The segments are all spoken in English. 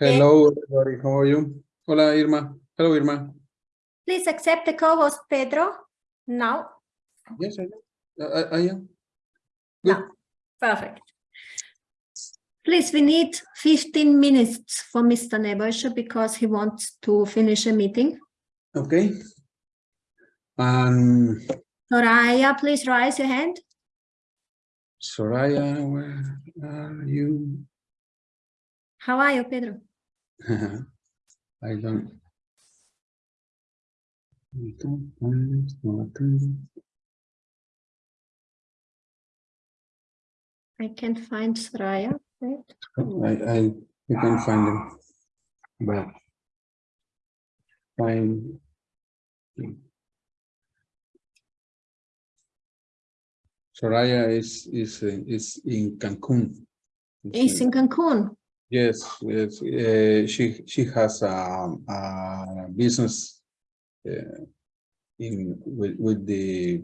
Hello, everybody. How are you? Hola, Irma. Hello, Irma. Please accept the co-host Pedro now. Yes, I am. I, I am. Good. No. Perfect. Please, we need 15 minutes for Mr. Nebojsa because he wants to finish a meeting. Okay. Um, Soraya, please raise your hand. Soraya, where are you? How are you, Pedro? I don't. I don't find it, no attending. I can't find Soraya. Right? I, I, you can find him, But. Find. Soraya is, is, uh, is in Cancun. He's in Cancun. Yes, yes, uh, she, she has a, a business uh, in, with, with the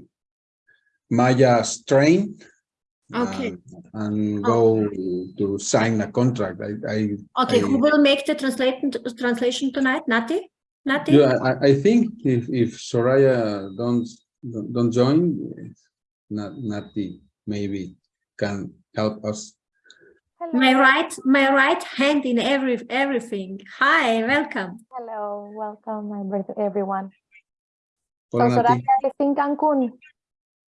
Maya strain. Okay. and- And go to sign a contract. I, I. Okay, who I- will make the translation translation tonight? Nati? Nati? Yeah, I, I think if, if Soraya don't, don't don't join, Nati maybe can help us. My right, my right hand in every everything. Hi, welcome. Hello, welcome every- everyone. Hola, So. Soraya is in Cancun.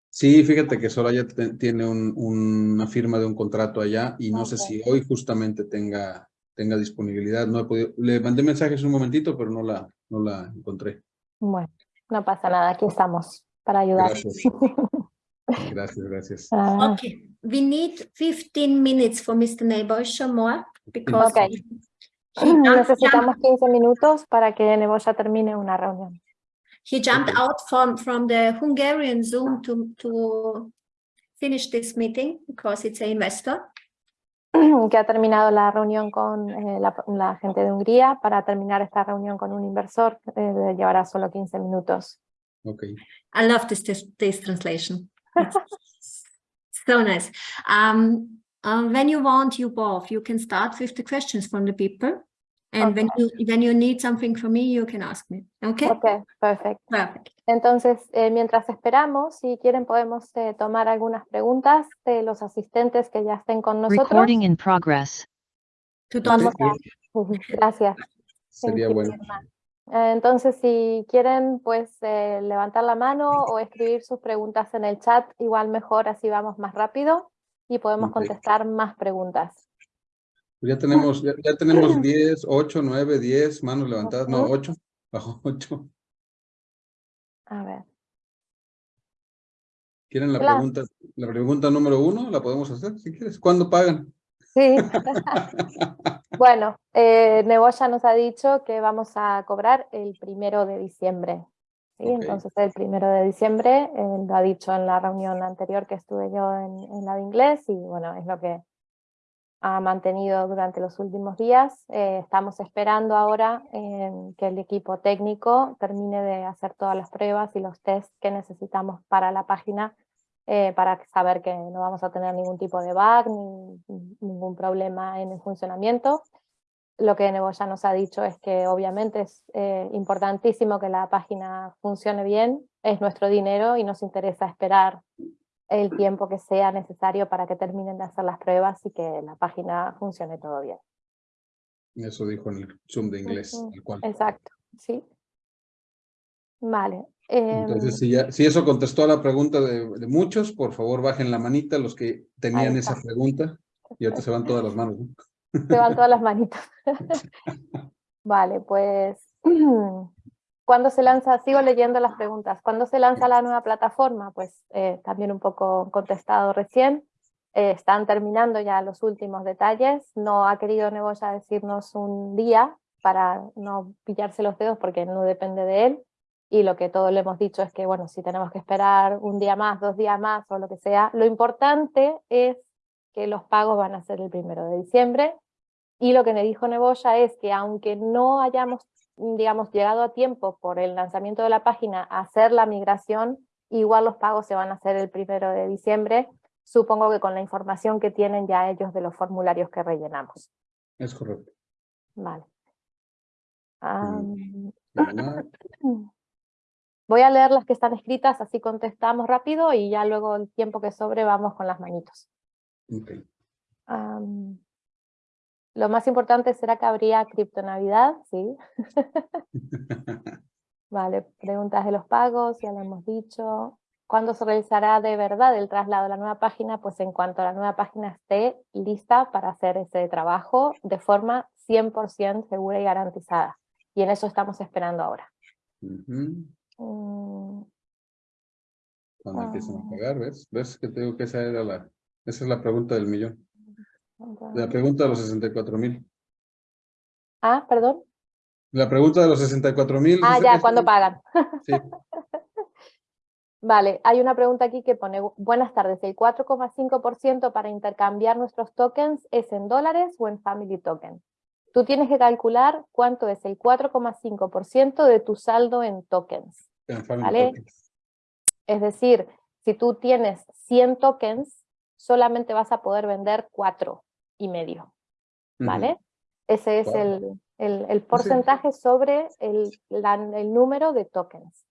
Sí, fíjate que Soraya tiene un- una firma de un contrato allá y no sé si hoy justamente tenga, tenga disponibilidad. No he podido, le mandé mensajes un momentito, pero no la, no la encontré. Bueno, no pasa nada, aquí estamos para ayudar. Gracias. Gracias, gracias. Ah, Okay, we need 15 minutes for Mr. Nebojsa more because Okay. he jumped, Necesitamos 15 minutos para que Neboya termine una reunión. he jumped Okay. out from from the Hungarian Zoom to to finish this meeting because it's an investor. Que ha terminado la reunión con eh, la, la gente de Hungría para terminar esta reunión con un inversor. eh, llevará solo 15 minutos. Ok. I love this this, this translation. It's so nice. Um, uh, when you want, you both, you can start with the questions from the people. And when you when you need something from me, you can ask me. Okay? Ok, perfecto. Perfect. Entonces, eh, mientras esperamos, si quieren podemos eh, tomar algunas preguntas de los asistentes que ya estén con nosotros. Recording in progress. To Vamos a- Gracias. Sería Thank you, bueno. Entonces, si quieren, pues eh, levantar la mano o escribir sus preguntas en el chat, igual mejor, así vamos más rápido y podemos contestar más preguntas. Ya tenemos, ya, ya tenemos 10, 8, 9, 10 manos levantadas, no, Ujú. 8, bajo 8. A ver. ¿Quieren la pregunta, la pregunta número uno? La podemos hacer si quieres. ¿Cuándo pagan? Sí. bueno, eh, Neboya nos ha dicho que vamos a cobrar el primero de diciembre. ¿sí? Entonces, el primero de diciembre, eh, lo ha dicho en la reunión anterior que estuve yo en, en la de inglés y bueno, es lo que ha mantenido durante los últimos días. Eh, estamos esperando ahora eh, que el equipo técnico termine de hacer todas las pruebas y los tests que necesitamos para la página eh, para saber que no vamos a tener ningún tipo de bug ni ningún problema en el funcionamiento. Lo que Neboya nos ha dicho es que obviamente es eh, importantísimo que la página funcione bien, es nuestro dinero y nos interesa esperar el tiempo que sea necesario para que terminen de hacer las pruebas y que la página funcione todo bien. Eso dijo en el Zoom de inglés, Ujú. tal cual. Exacto, sí. Vale. Em, Entonces, si, ya, si eso contestó a la pregunta de, de muchos, por favor bajen la manita los que tenían esa pregunta. Y ahorita se van todas las manos. ¿no? Se van todas las manitas. Vale, pues ¿cuándo se lanza? Sigo leyendo las preguntas. ¿Cuándo se lanza la nueva plataforma? Pues eh, también un poco contestado recién. Eh, están terminando ya los últimos detalles. No ha querido Neboya decirnos un día para no pillarse los dedos porque no depende de él. Y lo que todos le hemos dicho es que, bueno, si tenemos que esperar un día más, dos días más o lo que sea, lo importante es que los pagos van a ser el primero de diciembre y lo que me dijo Neboya es que aunque no hayamos, digamos, llegado a tiempo por el lanzamiento de la página a hacer la migración, igual los pagos se van a hacer el primero de diciembre, supongo que con la información que tienen ya ellos de los formularios que rellenamos. Es correcto. Vale. Llamar. voy a leer las que están escritas, así contestamos rápido y ya luego el tiempo que sobre vamos con las manitos. Ok. Am, lo más importante será que habría criptonavidad, sí. Vale, preguntas de los pagos, ya lo hemos dicho. ¿Cuándo se realizará de verdad el traslado a la nueva página? Pues en cuanto la nueva página esté lista para hacer ese trabajo de forma 100% segura y garantizada. Y en eso estamos esperando ahora. Ujú. Cuando empiezan a Ah. pagar, ¿ves? ¿Ves que te digo que esa era la, esa es la pregunta del millón? La pregunta de los 64 mil. Ah, perdón. La pregunta de los 64 mil. Ah, ya, ¿cuándo pagan? Sí. Vale, hay una pregunta aquí que pone, buenas tardes, ¿el 4,5% para intercambiar nuestros tokens es en dólares o en family token? Tú tienes que calcular cuánto es el 4,5% de tu saldo en tokens. Vale. Tokens. Es decir, si tú tienes 100 tokens, solamente vas a poder vender cuatro y medio. ¿vale? Ese es Wow. el, el- el porcentaje sobre el, la- el número de tokens.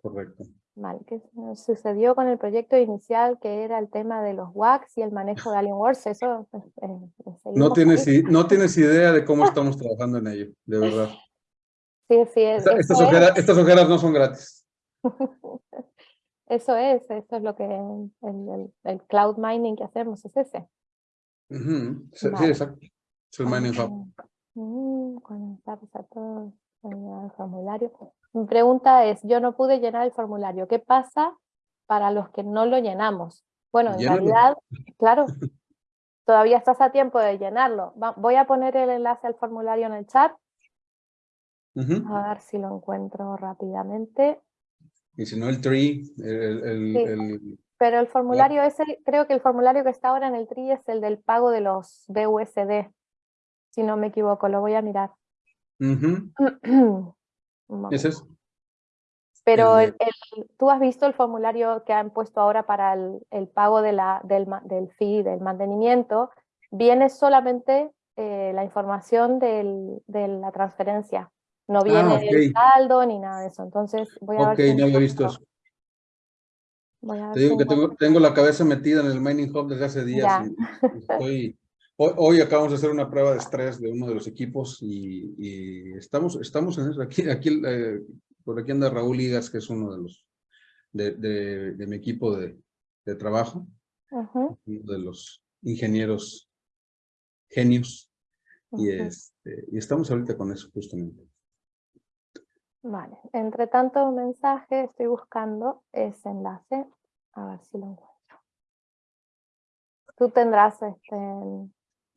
Correcto. Vale, ¿qué nos sucedió con el proyecto inicial que era el tema de los WACs y el manejo de Alienworks? Eso eh, eh, No tienes, ahí. no tienes idea de cómo estamos trabajando en ello, de verdad. Sí, sí, es- Esta- estas, es, ojeras, estas ojeras no son gratis. eso es, eso es lo que el, el- el cloud mining que hacemos es ese. Sí, sí, Vale. exacto. Es el mining hub. Mm, Conectar a todos, el formulario. Mi pregunta es, yo no pude llenar el formulario, ¿qué pasa para los que no lo llenamos? Bueno, en realidad, claro, todavía estás a tiempo de llenarlo. Va- voy a poner el enlace al formulario en el chat, a ver si lo encuentro rápidamente. Y si no, el tree, el, el- Sí. el- Pero el formulario ese, creo que el formulario que está ahora en el TRI es el del pago de los BUSD, si no me equivoco, lo voy a mirar. Un ese es. Pero el tú has visto el formulario que han puesto ahora para el, el pago de la, del, del fee, del mantenimiento, viene solamente eh, la información del- de la transferencia, no viene el Ah, ok. saldo ni nada de eso. Entonces voy a Ok, ver si no había visto eso. voy a ver Te digo que tengo, tengo la cabeza metida en el mining hub desde hace días. Y estoy, hoy, hoy acabamos de hacer una prueba de estrés de uno de los equipos y, y estamos, estamos en eso. Aquí, aquí, eh, por aquí anda Raúl Ligas, que es uno de los de, de, de mi equipo de, de trabajo, Ujú, uno de los ingenieros genios. Y, ujú. este, y estamos ahorita con eso justamente. Vale, entre tanto mensaje estoy buscando ese enlace, a ver si lo encuentro. Tú tendrás este...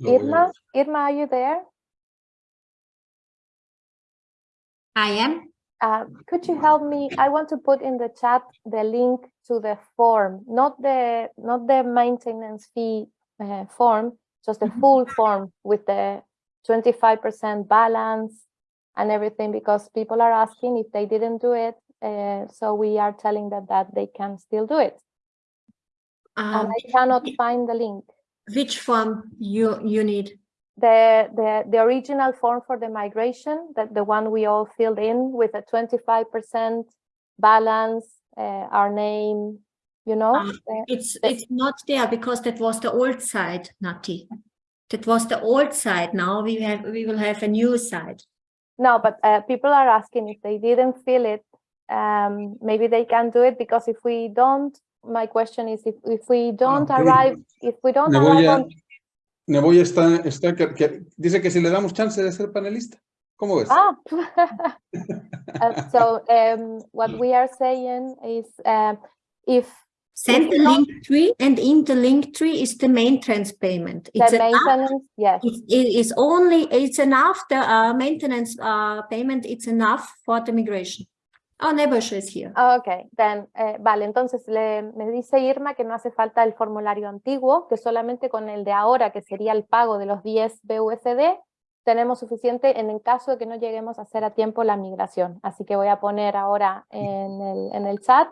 Irma. Irma, are you there? I am. Uh, could you help me? I want to put in the chat the link to the form, not the not the maintenance fee uh, form, just the Mhm. full form with the 25% balance and everything, because people are asking if they didn't do it. Uh, so we are telling them that they can still do it. And Um, I cannot find the link. Which form you you need? The, the, the original form for the migration, that the one we all filled in with a 25% balance, uh, our name, you know? Um, It's the- it's not there because that was the old side, Nati. That was the old side. Now we have we will have a new side. No, but uh, people are asking if they didn't fill it, um, maybe they can do it because if we don't, my question is if, if we don't ok. arrive, if we don't Me voy arrive a, on, me voy estar, está que, que- dice que si le damos chance de ser panelista. ¿Cómo ves? ah. Uh, so um, what we are saying is um, if Send the link tree and in the link tree is the maintenance payment. the It's enough. maintenance, yes, It it is only, it's enough, the uh, maintenance uh, payment, it's enough for the migration. Oh, Nebusha is here. Ah, Ok, then, eh, vale, entonces le, me dice Irma que no hace falta el formulario antiguo, que solamente con el de ahora, que sería el pago de los 10 BUSD, tenemos suficiente en el caso de que no lleguemos a hacer a tiempo la migración. Así que voy a poner ahora en el, en el chat,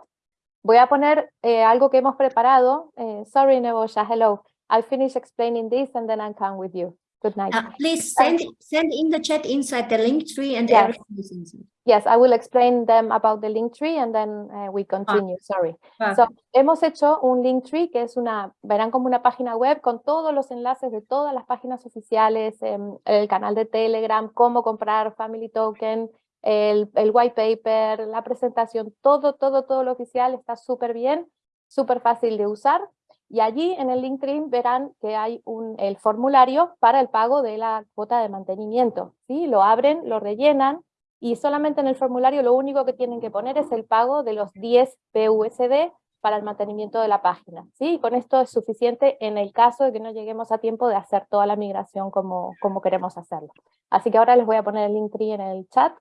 voy a poner eh, algo que hemos preparado. eh, sorry, Nebosha, hello. I'll finish explaining this and then I'll come with you. Good night. Uh, please send send in the chat inside the link tree and Yes. everything. Yes, I will explain them about the link tree and then uh, we continue. Sorry. Ah, So, hemos hecho un link tree que es una, verán como una página web con todos los enlaces de todas las páginas oficiales, em, el canal de Telegram, cómo comprar Family Token, el, el white paper, la presentación, todo, todo, todo lo oficial está súper bien, súper fácil de usar. Y allí en el Linktree verán que hay un, el formulario para el pago de la cuota de mantenimiento. ¿sí? Lo abren, lo rellenan y solamente en el formulario lo único que tienen que poner es el pago de los 10 PUSD para el mantenimiento de la página. ¿sí? Y con esto es suficiente en el caso de que no lleguemos a tiempo de hacer toda la migración como, como queremos hacerlo. Así que ahora les voy a poner el Linktree en el chat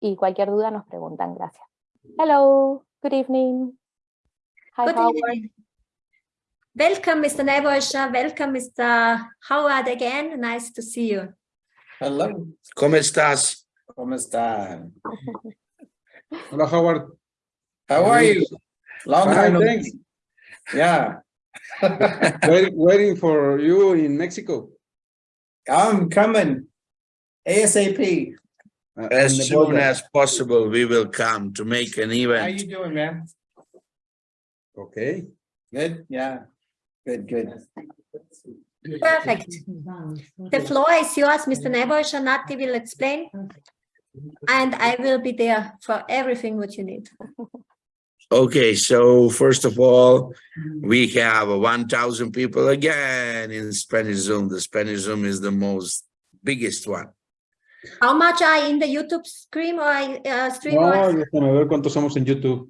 y cualquier duda nos preguntan. Gracias. Hello, good evening. Hi, Good Howard. evening. Welcome, Mr. Nebojsa. Welcome, Mr. Howard again. Nice to see you. Hello, ¿Cómo estás? ¿cómo están? Hola, Howard. How are you? Long time no thanks. see. Yeah, Wait- Waiting for you in Mexico. I'm coming ASAP. uh, As soon border. as possible, we will come to make an event. How event. you doing, man? Okay. Good, yeah, good, good. Perfect. The floor is yours, Mr. Nebojsa. Nati will explain. And I will be there for everything what you need. Okay, so first of all, we have one thousand people again in Spanish Zoom. The Spanish Zoom is the most biggest one. How much are in the YouTube stream or uh, stream? No, or- déjame ver cuántos somos en YouTube.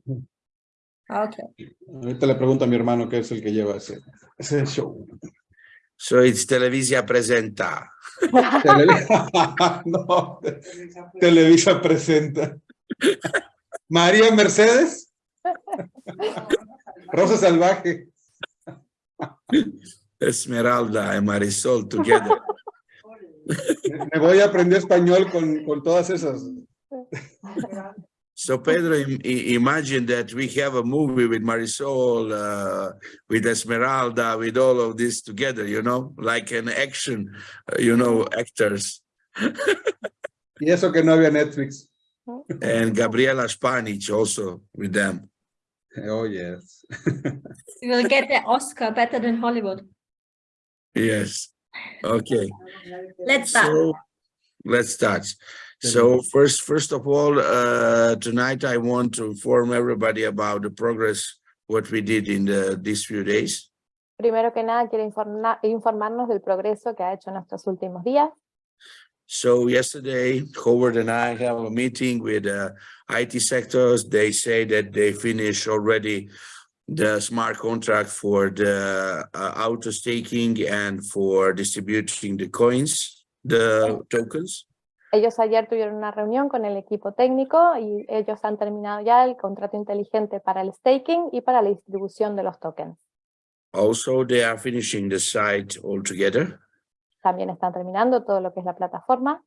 Okay. Ahorita le pregunto a mi hermano que es el que lleva ese, ese show. So it's Televisia Presenta. No, te- Televisa presenta. María Mercedes. Rosa Salvaje. Esmeralda and Marisol together. Me voy a aprender español con, con todas esas. So Pedro, im- imagine that we have a movie with Marisol, uh, with Esmeralda, with all of this together, you know, like an action, uh, you know, actors. Y eso que no había Netflix. And Gabriela Spanic also with them. Oh, yes. You will get the Oscar better than Hollywood. Yes. Okay. Let's start. So let's start. So first, first of all, uh, tonight I want to inform everybody about the progress, what we did in the, these few days. Primero que nada, quiero informa- informarnos del progreso que ha hecho en estos últimos días. So yesterday, Howard and I have a meeting with uh, IT sectors. They say that they finished already the smart contract for the uh, auto staking and for distributing the coins, the tokens. Ellos ayer tuvieron una reunión con el equipo técnico y ellos han terminado ya el contrato inteligente para el staking y para la distribución de los tokens. Also, they are finishing the site altogether. También están terminando todo lo que es la plataforma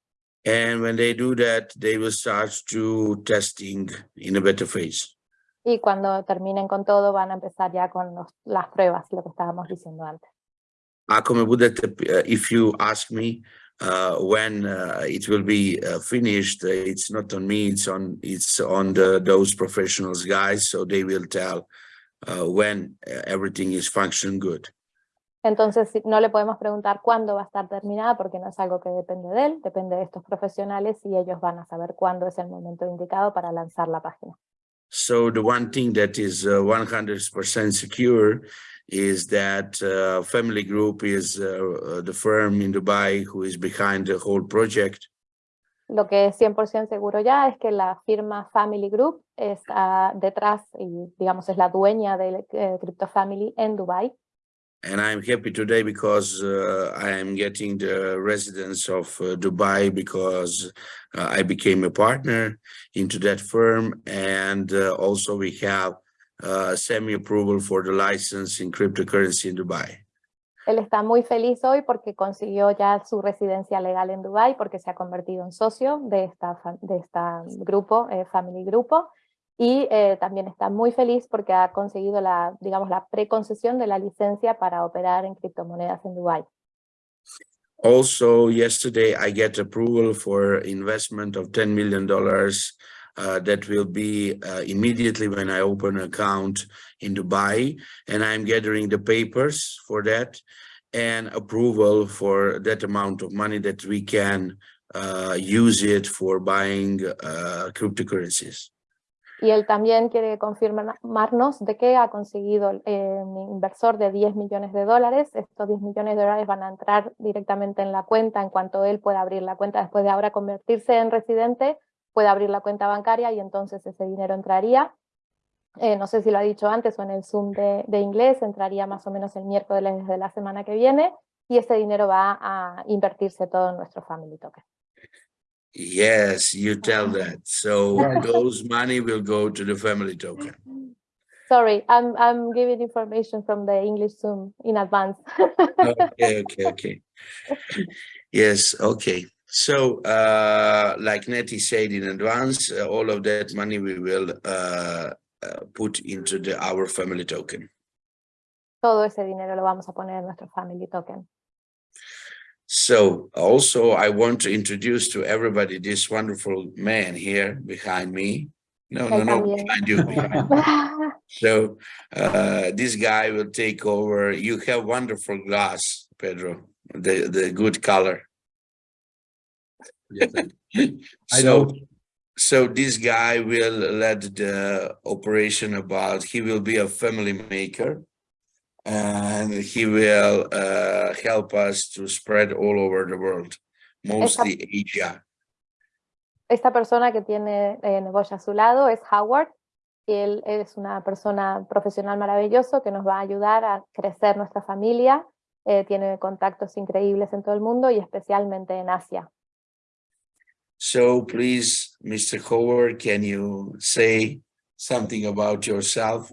And when they do that, they will start to testing in a better phase. y cuando terminen con todo van a empezar ya con los- las pruebas, lo que estábamos diciendo antes. Me budete, uh, if you ask me uh, when uh, it will be uh, finished, uh, it's not on me, it's on, it's on the, those professionals guys, so they will tell uh, when uh, everything is functioning good. Entonces no le podemos preguntar cuándo va a estar terminada porque no es algo que depende de él, depende de estos profesionales y ellos van a saber cuándo es el momento indicado para lanzar la página. So the one thing that is uh, 100% secure is that uh, Family Group is uh, uh, the firm in Dubai who is behind the whole project. Lo que es 100% seguro ya es que la firma Family Group está detrás y digamos es la dueña de eh, Crypto Family en Dubai. And I'm happy today because uh, I am getting the residence of uh, Dubai because uh, I became a partner into that firm. And uh, also we have uh, semi-approval for the license in cryptocurrency in Dubai. Él está muy feliz hoy porque consiguió ya su residencia legal en Dubai porque se ha convertido en socio de esta, de esta grupo, eh, Family Grupo, y eh, también está muy feliz porque ha conseguido la, digamos, la preconcesión de la licencia para operar en criptomonedas en Dubai. Also, yesterday I get approval for investment of $10 million uh, that will be uh, immediately when I open an account in Dubai. And I'm gathering the papers for that and approval for that amount of money that we can uh, use it for buying uh, cryptocurrencies. Y él también quiere confirmarnos de que ha conseguido eh, inversor de 10 millones de dólares. Estos 10 millones de dólares van a entrar directamente en la cuenta en cuanto él pueda abrir la cuenta después de ahora convertirse en residente, puede abrir la cuenta bancaria y entonces ese dinero entraría. Eh, no sé si lo ha dicho antes o en el Zoom de, de inglés, entraría más o menos el miércoles de la semana que viene y ese dinero va a invertirse todo en nuestro Family Token. Yes, you tell that. So those money will go to the family token. Sorry, I'm, I'm giving information from the English Zoom in advance. Okay, okay, okay. Yes, okay. So, uh, like Nati said in advance, uh, all of that money we will, uh, uh, put into the, our family token. Todo ese dinero lo vamos a poner en nuestro Family Token. So also I want to introduce to everybody this wonderful man here behind me. No, no, no, behind you. behind So uh, this guy will take over. You have wonderful glass, Pedro, the, the good color. Yes, I- So, know. so this guy will lead the operation about, he will be a family maker. And he will uh, help us to spread all over the world, mostly Asia. Esta persona que tiene eh, Neboya a su lado es Howard, y él, él es una persona profesional maravilloso que nos va a ayudar a crecer nuestra familia, eh, tiene contactos increíbles en todo el mundo y especialmente en Asia. So please, Mr. Howard, can you say something about yourself?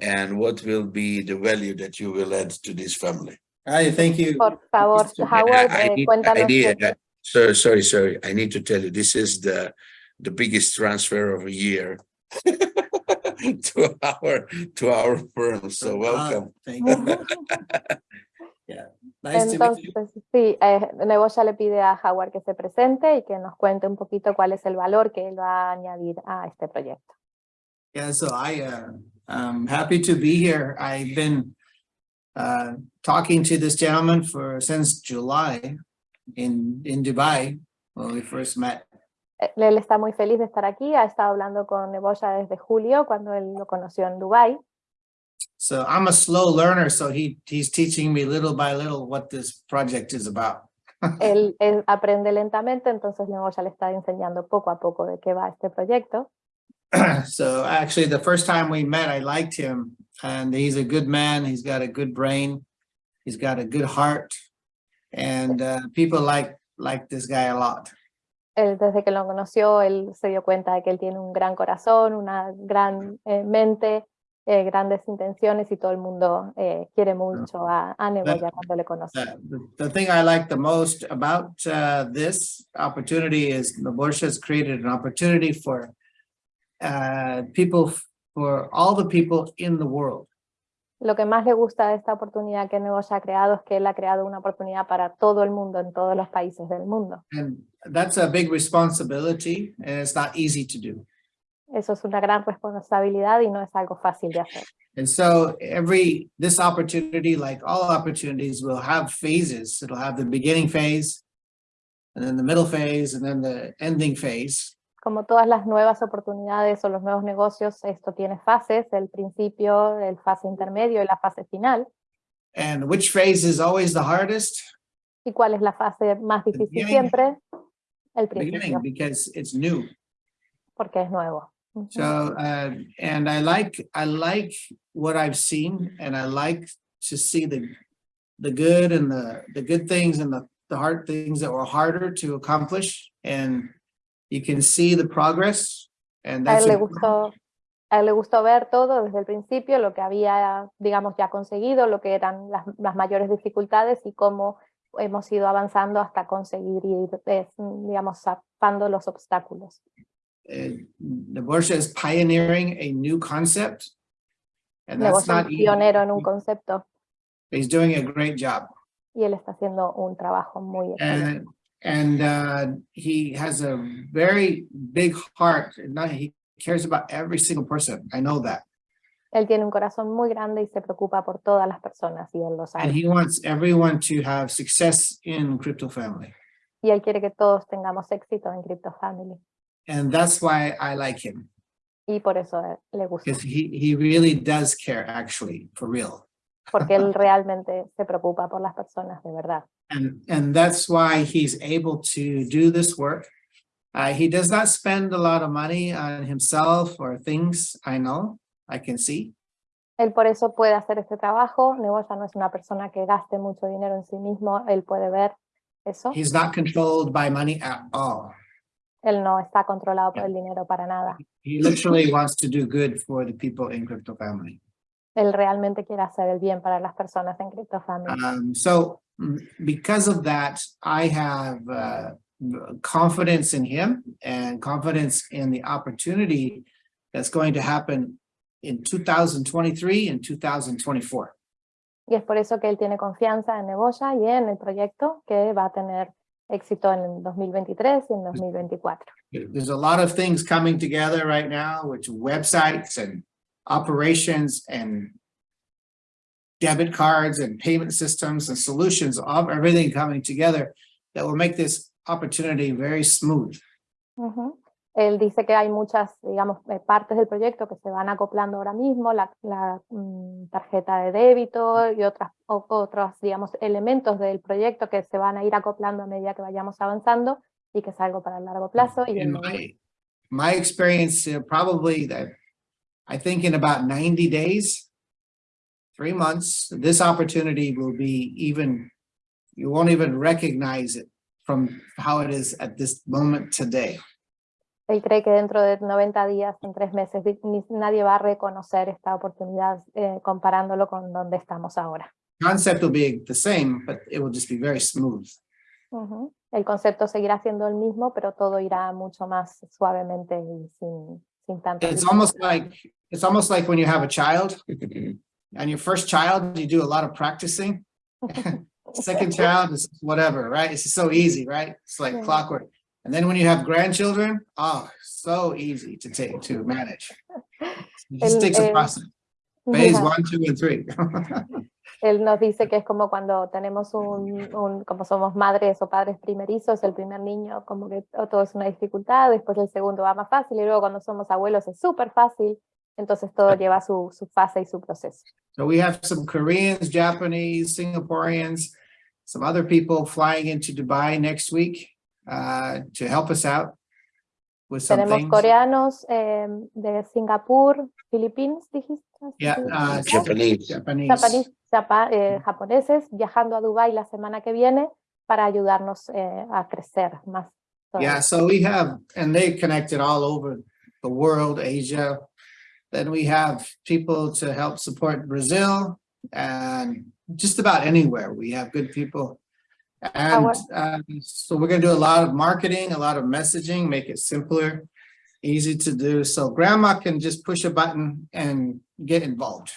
And what will be the value that you will add to this family? Hi, thank you. Por favor, Mr. Howard, I eh, need- cuéntanos. I need- qué- uh, So, sorry, sorry, I need to tell you, this is the, the biggest transfer of a year to our, to our firm, so welcome. Ah, Thank you. Yeah, nice. Entonces, sí, eh, Neboya le pide a Howard que se presente y que nos cuente un poquito cuál es el valor que él va a añadir a este proyecto. Yeah, so I, uh, I'm happy to be here. I've been uh, talking to this gentleman for, since July in, in Dubai, when we first met. Eh, Él está muy feliz de estar aquí, ha estado hablando con Neboya desde julio, cuando él lo conoció en Dubái. So I'm a slow learner, so he, he's teaching me little by little what this project is about. Él, él aprende lentamente, entonces Neboya le está enseñando poco a poco de qué va este proyecto. So actually, the first time we met, I liked him and he's a good man. He's got a good brain. He's got a good heart. And uh, people like, like this guy a lot. Él, desde que lo conoció, él se dio cuenta de que él tiene un gran corazón, una gran eh, mente, eh, grandes intenciones y todo el mundo eh, quiere mucho a, a Neboya cuando le conoce. The, the thing I like the most about uh, this opportunity is has created an opportunity for uh, people, for all the people in the world. Lo que más le gusta de esta oportunidad que Neboya ha creado es que él ha creado una oportunidad para todo el mundo, en todos los países del mundo. And that's a big responsibility and it's not easy to do. Eso es una gran responsabilidad y no es algo fácil de hacer. And so every, this opportunity, like all opportunities, will have phases. It'll have the beginning phase, and then the middle phase, and then the ending phase. Como todas las nuevas oportunidades o los nuevos negocios, esto tiene fases, el principio, el fase intermedio y la fase final. And which phase is always the hardest? ¿Y cuál es la fase más difícil beginning. siempre? El Beginning, principio, because it's new. porque es nuevo. Ujú. So, uh, and I like, I like what I've seen and I like to see the, the good and the, the good things and the, the hard things that were harder to accomplish. And you can see the progress and that's. él le gustó, a él le gustó ver todo desde el principio, lo que había, digamos, ya conseguido, lo que eran las, las mayores dificultades y cómo hemos ido avanzando hasta conseguir ir, eh, digamos, zapando los obstáculos. Neborsha is pioneering a new concept. And that's not easy. pionero en un concepto He's doing a great job. y él está haciendo un trabajo muy excelente. And, and uh, he has a very big heart. He cares about every single person. I know that. Él tiene un corazón muy grande y se preocupa por todas las personas y él lo And he wants everyone to have success in Crypto Family. Y él quiere que todos tengamos éxito en Crypto Family. And that's why I like him. Y por eso eh, le gusta, Because he, he really does care, actually, for real. porque él realmente se preocupa por las personas de verdad. And, and that's why he's able to do this work. Uh, he does not spend a lot of money on himself or things, I know, I can see. Él por eso puede hacer este trabajo. Neboya no es una persona que gaste mucho dinero en sí mismo. Él puede ver eso. He's not controlled by money at all. Él no está controlado por el dinero para nada. He literally wants to do good for the people in Crypto Family. Él realmente quiere hacer el bien para las personas en Crypto Family. Um, so mm, because of that, I have uh, confidence in him and confidence in the opportunity that's going to happen in 2023 and 2024. Y es por eso que él tiene confianza en Neboya y en el proyecto que va a tener éxito en 2023 y en 2024. There's a lot of things coming together right now, which websites and operations and debit cards and payment systems and solutions of everything coming together that will make this opportunity very smooth. Ujú. Él dice que hay muchas, digamos, eh, partes del proyecto que se van acoplando ahora mismo, la, la, mm, tarjeta de débito y otras, o- otros, digamos, elementos del proyecto que se van a ir acoplando a medida que vayamos avanzando y que es algo para el largo plazo. Y el- my, my experience, uh, probably that, I think in about ninety days, three months, this opportunity will be even, you won't even recognize it from how it is at this moment today. Él cree que dentro de 90 días, en tres meses, nadie va a reconocer esta oportunidad eh, comparándolo con donde estamos ahora. Concept will be the same, but it will just be very smooth. Ujú. El concepto seguirá siendo el mismo, pero todo irá mucho más suavemente y sin, sin tanto. It's almost like, it's almost like when you have a child and your first child, you do a lot of practicing. Second child is whatever, right? It's so easy, right? It's like Yeah. clockwork. And then when you have grandchildren, oh, so easy to take, to manage. It just El- takes a process. Phase Ajá. one, two, and three. Él nos dice que es como cuando tenemos un, un- como somos madres o padres primerizos, el primer niño como que to- todo es una dificultad, después el segundo va más fácil y luego cuando somos abuelos es súper fácil, entonces todo lleva su, su fase y su proceso. So we have some Koreans, Japanese, Singaporeans, some other people flying into Dubai next week uh, to help us out with some Tenemos things. coreanos eh, de Singapur, Filipinas, dijiste. Yeah, uh, Japanese. Japanese. Japanese- japa- eh, japoneses viajando a Dubái la semana que viene para ayudarnos eh, a crecer más. todavía. Yeah, so we have, and they connected all over the world, Asia. Then we have people to help support Brazil and just about anywhere. We have good people. And uh, so we're gonna do a lot of marketing, a lot of messaging, make it simpler, easy to do. So grandma can just push a button and get involved.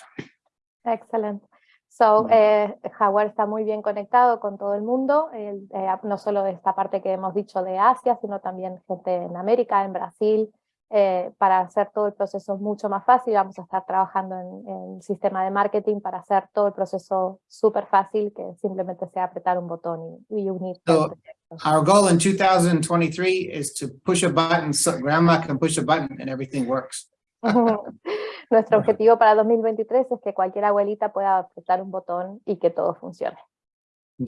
Excellent. So, eh, Howard está muy bien conectado con todo el mundo, él, eh, no solo de esta parte que hemos dicho de Asia, sino también gente en América, en Brasil, eh, para hacer todo el proceso mucho más fácil. Vamos a estar trabajando en, en sistema de marketing para hacer todo el proceso súper fácil, que simplemente sea apretar un botón y, y unirse al So-. Our goal in two thousand twenty-three is to push a button, so grandma can push a button and everything works. Nuestro objetivo para 2023 es que cualquier abuelita pueda apretar un botón y que todo funcione.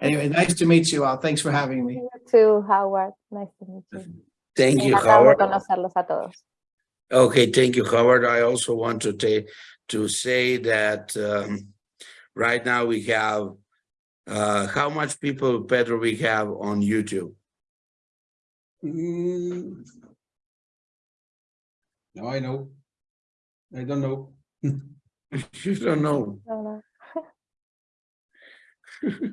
Anyway, nice to meet you all. Thanks for having me. You too, Howard. Nice to meet you. Thank you, Howard. conocerlos a todos. Okay, thank you, Howard. I also want to to say that um, right now we have uh, how much people, Pedro, we have on YouTube? Mm. No, I know. I don't know. You don't know. No, no.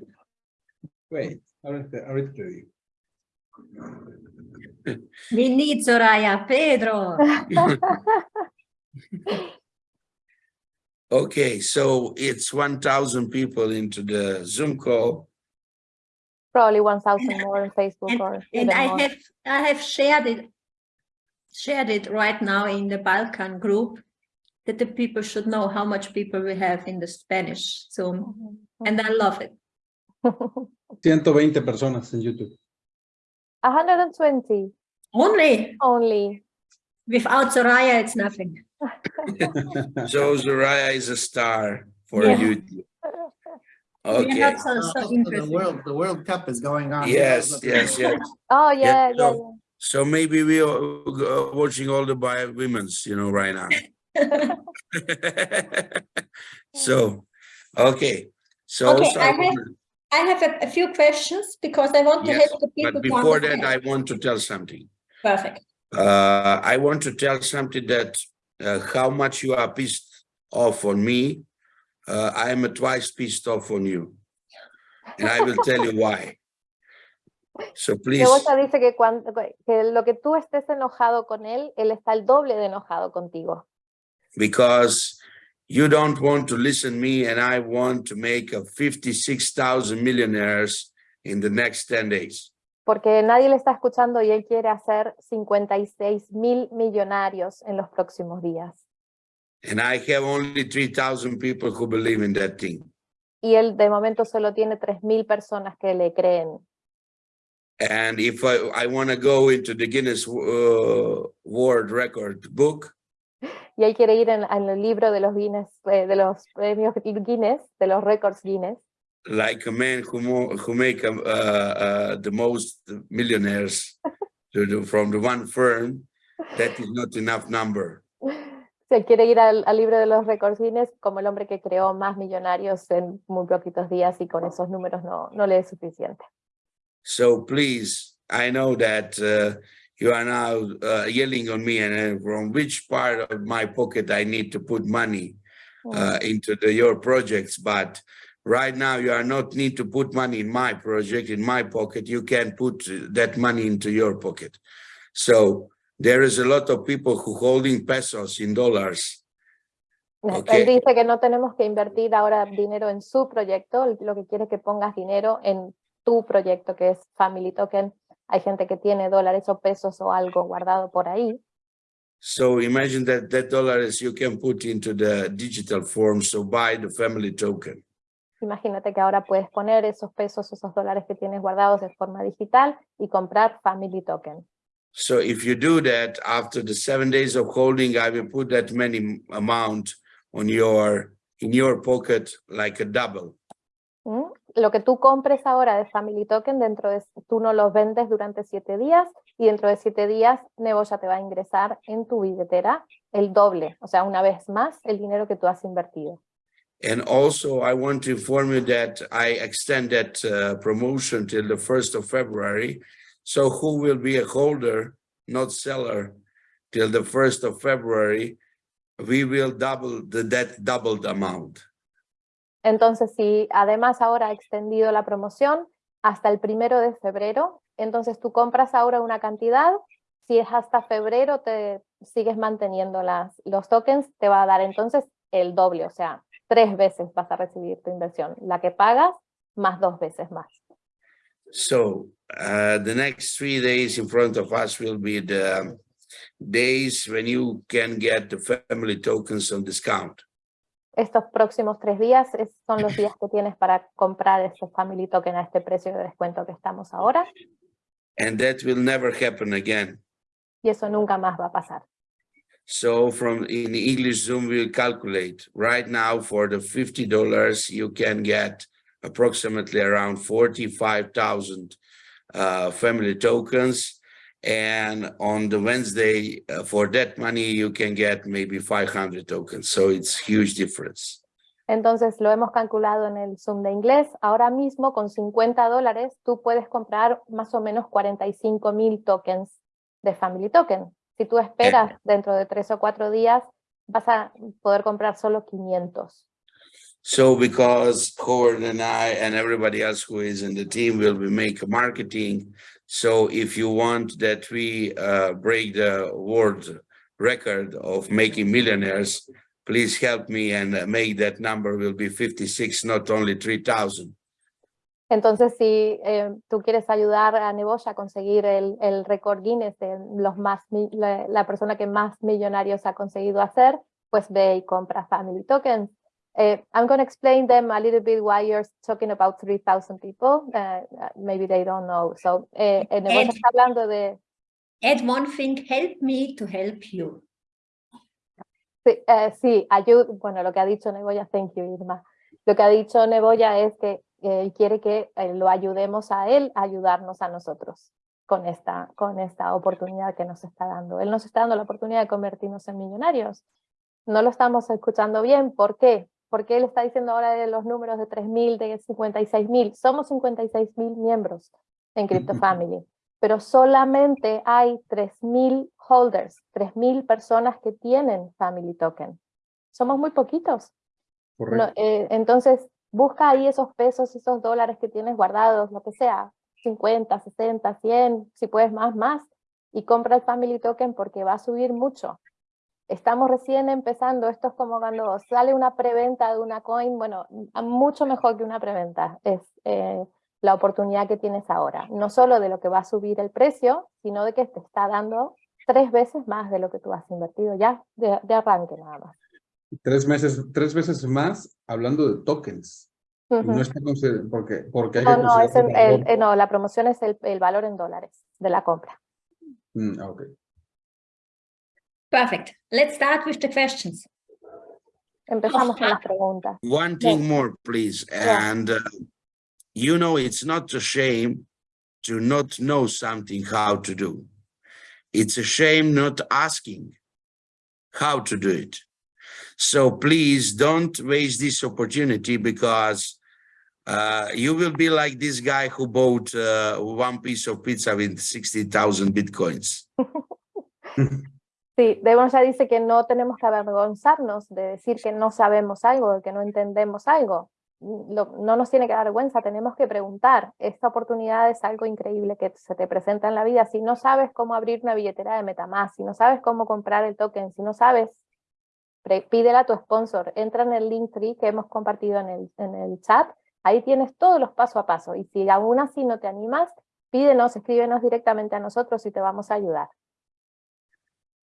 Wait, ahorita, ahorita te digo. We need Soraya, Pedro. Okay, so it's one thousand people into the Zoom call. Probably 1,000 more on Facebook And, or and I more. have, I have shared it, shared it right now in the Balkan group that the people should know how much people we have in the Spanish Zoom, Mhm. and I love it. 120 personas en YouTube. 120 Only only. without Soraya, it's nothing. So Soraya is a star for Yeah. YouTube. Okay, not so, Uh, so also The interesting. world, the World Cup is going on. yes, yes, yes. Oh, Yeah, yeah, yeah, so- yeah. So maybe we are uh, watching all the bio women's, you know, right now. So, okay, so. Okay, also I I have- wanna- I have a, a few questions because I want to Yes, help the people. But before that. I want to tell something. Perfect. Uh, I want to tell something that, uh, how much you are pissed off on me. Uh, I am twice pissed off on you. And I will tell you why. So Mi please, esposa dice que, cuando, que lo que tú estés enojado con él, él está el doble de enojado contigo. because you don't want to listen me and I want to make a fifty-six thousand millionaires in the next ten days. Porque nadie le está escuchando y él quiere hacer 56 mil millonarios en los próximos días. And I have only three thousand people who believe in that thing. Y él de momento solo tiene 3 mil personas que le creen. And if I, I want to go into the Guinness uh, World Record book, Y él quiere ir en, en el libro de los Guinness, eh, de los premios Guinness, de los récords Guinness, like a man who who make um, uh, uh, the most millionaires to the, from the one firm, that is not enough number. Él quiere ir al, al libro de los récords Guinness como el hombre que creó más millonarios en muy poquitos días y con esos números no, no le es suficiente. So please, I know that uh, you are now uh, yelling on me and uh, from which part of my pocket I need to put money uh, into the, your projects, but right now you are not need to put money in my project, in my pocket. You can put that money into your pocket. So there is a lot of people who holding pesos in dollars. Ok. Él dice que no tenemos que invertir ahora dinero en su proyecto, lo que quiere es que pongas dinero en tu proyecto que es Family Token. Hay gente que tiene dólares o pesos o algo guardado por ahí. So imagine that that dollars you can put into the digital form, so buy the family token. Imagínate que ahora puedes poner esos pesos, esos dólares que tienes guardados de forma digital y comprar Family Token. So if you do that, after the seven days of holding, I will put that many amount on your, in your pocket, like a double. Lo que tú compres ahora de Family Token, dentro de, tú no los vendes durante siete días y dentro de siete días Nebo ya te va a ingresar en tu billetera el doble, o sea, una vez más el dinero que tú has invertido. And also, I want to inform you that I extend that uh, promotion till the first of February. So who will be a holder, not seller, till the first of February, we will double the that doubled amount. Entonces, si además ahora ha extendido la promoción hasta el primero de febrero, entonces tú compras ahora una cantidad, si es hasta febrero te sigues manteniendo las, los tokens, te va a dar entonces el doble, o sea, tres veces vas a recibir tu inversión, la que pagas más dos veces más. So uh, the next three days in front of us will be the days when you can get the family tokens on discount. Estos próximos tres días es- son los días que tienes para comprar estos Family Token a este precio de descuento que estamos ahora, And that will never happen again. y eso nunca más va a pasar. So from in English Zoom, we'll calculate right now for the fifty dollars, you can get approximately around forty-five thousand uh, family tokens. And on the Wednesday, uh, for that money, you can get maybe five hundred tokens. So it's huge difference. Entonces lo hemos calculado en el Zoom de inglés. Ahora mismo con 50 dólares tú puedes comprar más o menos 45 mil tokens de Family Token. Si tú esperas dentro de tres o cuatro días, vas a poder comprar solo 500. So because Howard and I and everybody else who is in the team will be make marketing. So if you want that we uh break the world record of making millionaires, please help me and uh, make that number will be 56, not only 3,000. Entonces, si eh, tú quieres ayudar a Neboya a conseguir el, el récord Guinness de los más, la, la persona que más millonarios ha conseguido hacer, pues ve y compra Family Tokens. Eh, I'm going to explain them a little bit why you're talking about 3,000 people. Uh, uh, maybe they don't know. So, eh, Neboya Ed. hablando de, Add one thing, help me to help you. Sí, eh, sí, ayu- bueno, lo que ha dicho Neboya, thank you Irma. Lo que ha dicho Neboya es que eh, quiere que eh, lo ayudemos a él a ayudarnos a nosotros con esta, con esta oportunidad que nos está dando. Él nos está dando la oportunidad de convertirnos en millonarios. No lo estamos escuchando bien, ¿por qué? Porque él está diciendo ahora de los números de 3.000, de 56.000. Somos 56.000 miembros en Crypto Family, pero solamente hay 3.000 holders, 3.000 personas que tienen Family Token. Somos muy poquitos. No, eh, entonces, busca ahí esos pesos, esos dólares que tienes guardados, lo que sea, 50, 60, 100, si puedes más, más, y compra el Family Token porque va a subir mucho. Estamos recién empezando, esto es como cuando sale una preventa de una coin, bueno, mucho mejor que una preventa, es eh, la oportunidad que tienes ahora, no solo de lo que va a subir el precio, sino de que te está dando tres veces más de lo que tú has invertido ya de, de arranque nada más. Tres meses, tres veces más hablando de tokens. Y Ujú. No está porque, porque hay No, que no, es el- el eh, no, la promoción es el, el valor en dólares de la compra. Mm, ah, ok. Perfect. Let's start with the questions. Empezamos con las preguntas. One thing more, please. Yeah. And uh, you know, it's not a shame to not know something how to do. It's a shame not asking how to do it. So please don't waste this opportunity because uh, you will be like this guy who bought uh, one piece of pizza with 60,000 Bitcoins. Sí, Devon ya dice que no tenemos que avergonzarnos de decir que no sabemos algo, que no entendemos algo. No nos tiene que dar vergüenza, tenemos que preguntar. Esta oportunidad es algo increíble que se te presenta en la vida. Si no sabes cómo abrir una billetera de Metamask, si no sabes cómo comprar el token, si no sabes, pídela a tu sponsor. Entra en el link tree que hemos compartido en el, en el chat. Ahí tienes todos los paso a paso. Y si aún así no te animas, pídenos, escríbenos directamente a nosotros y te vamos a ayudar.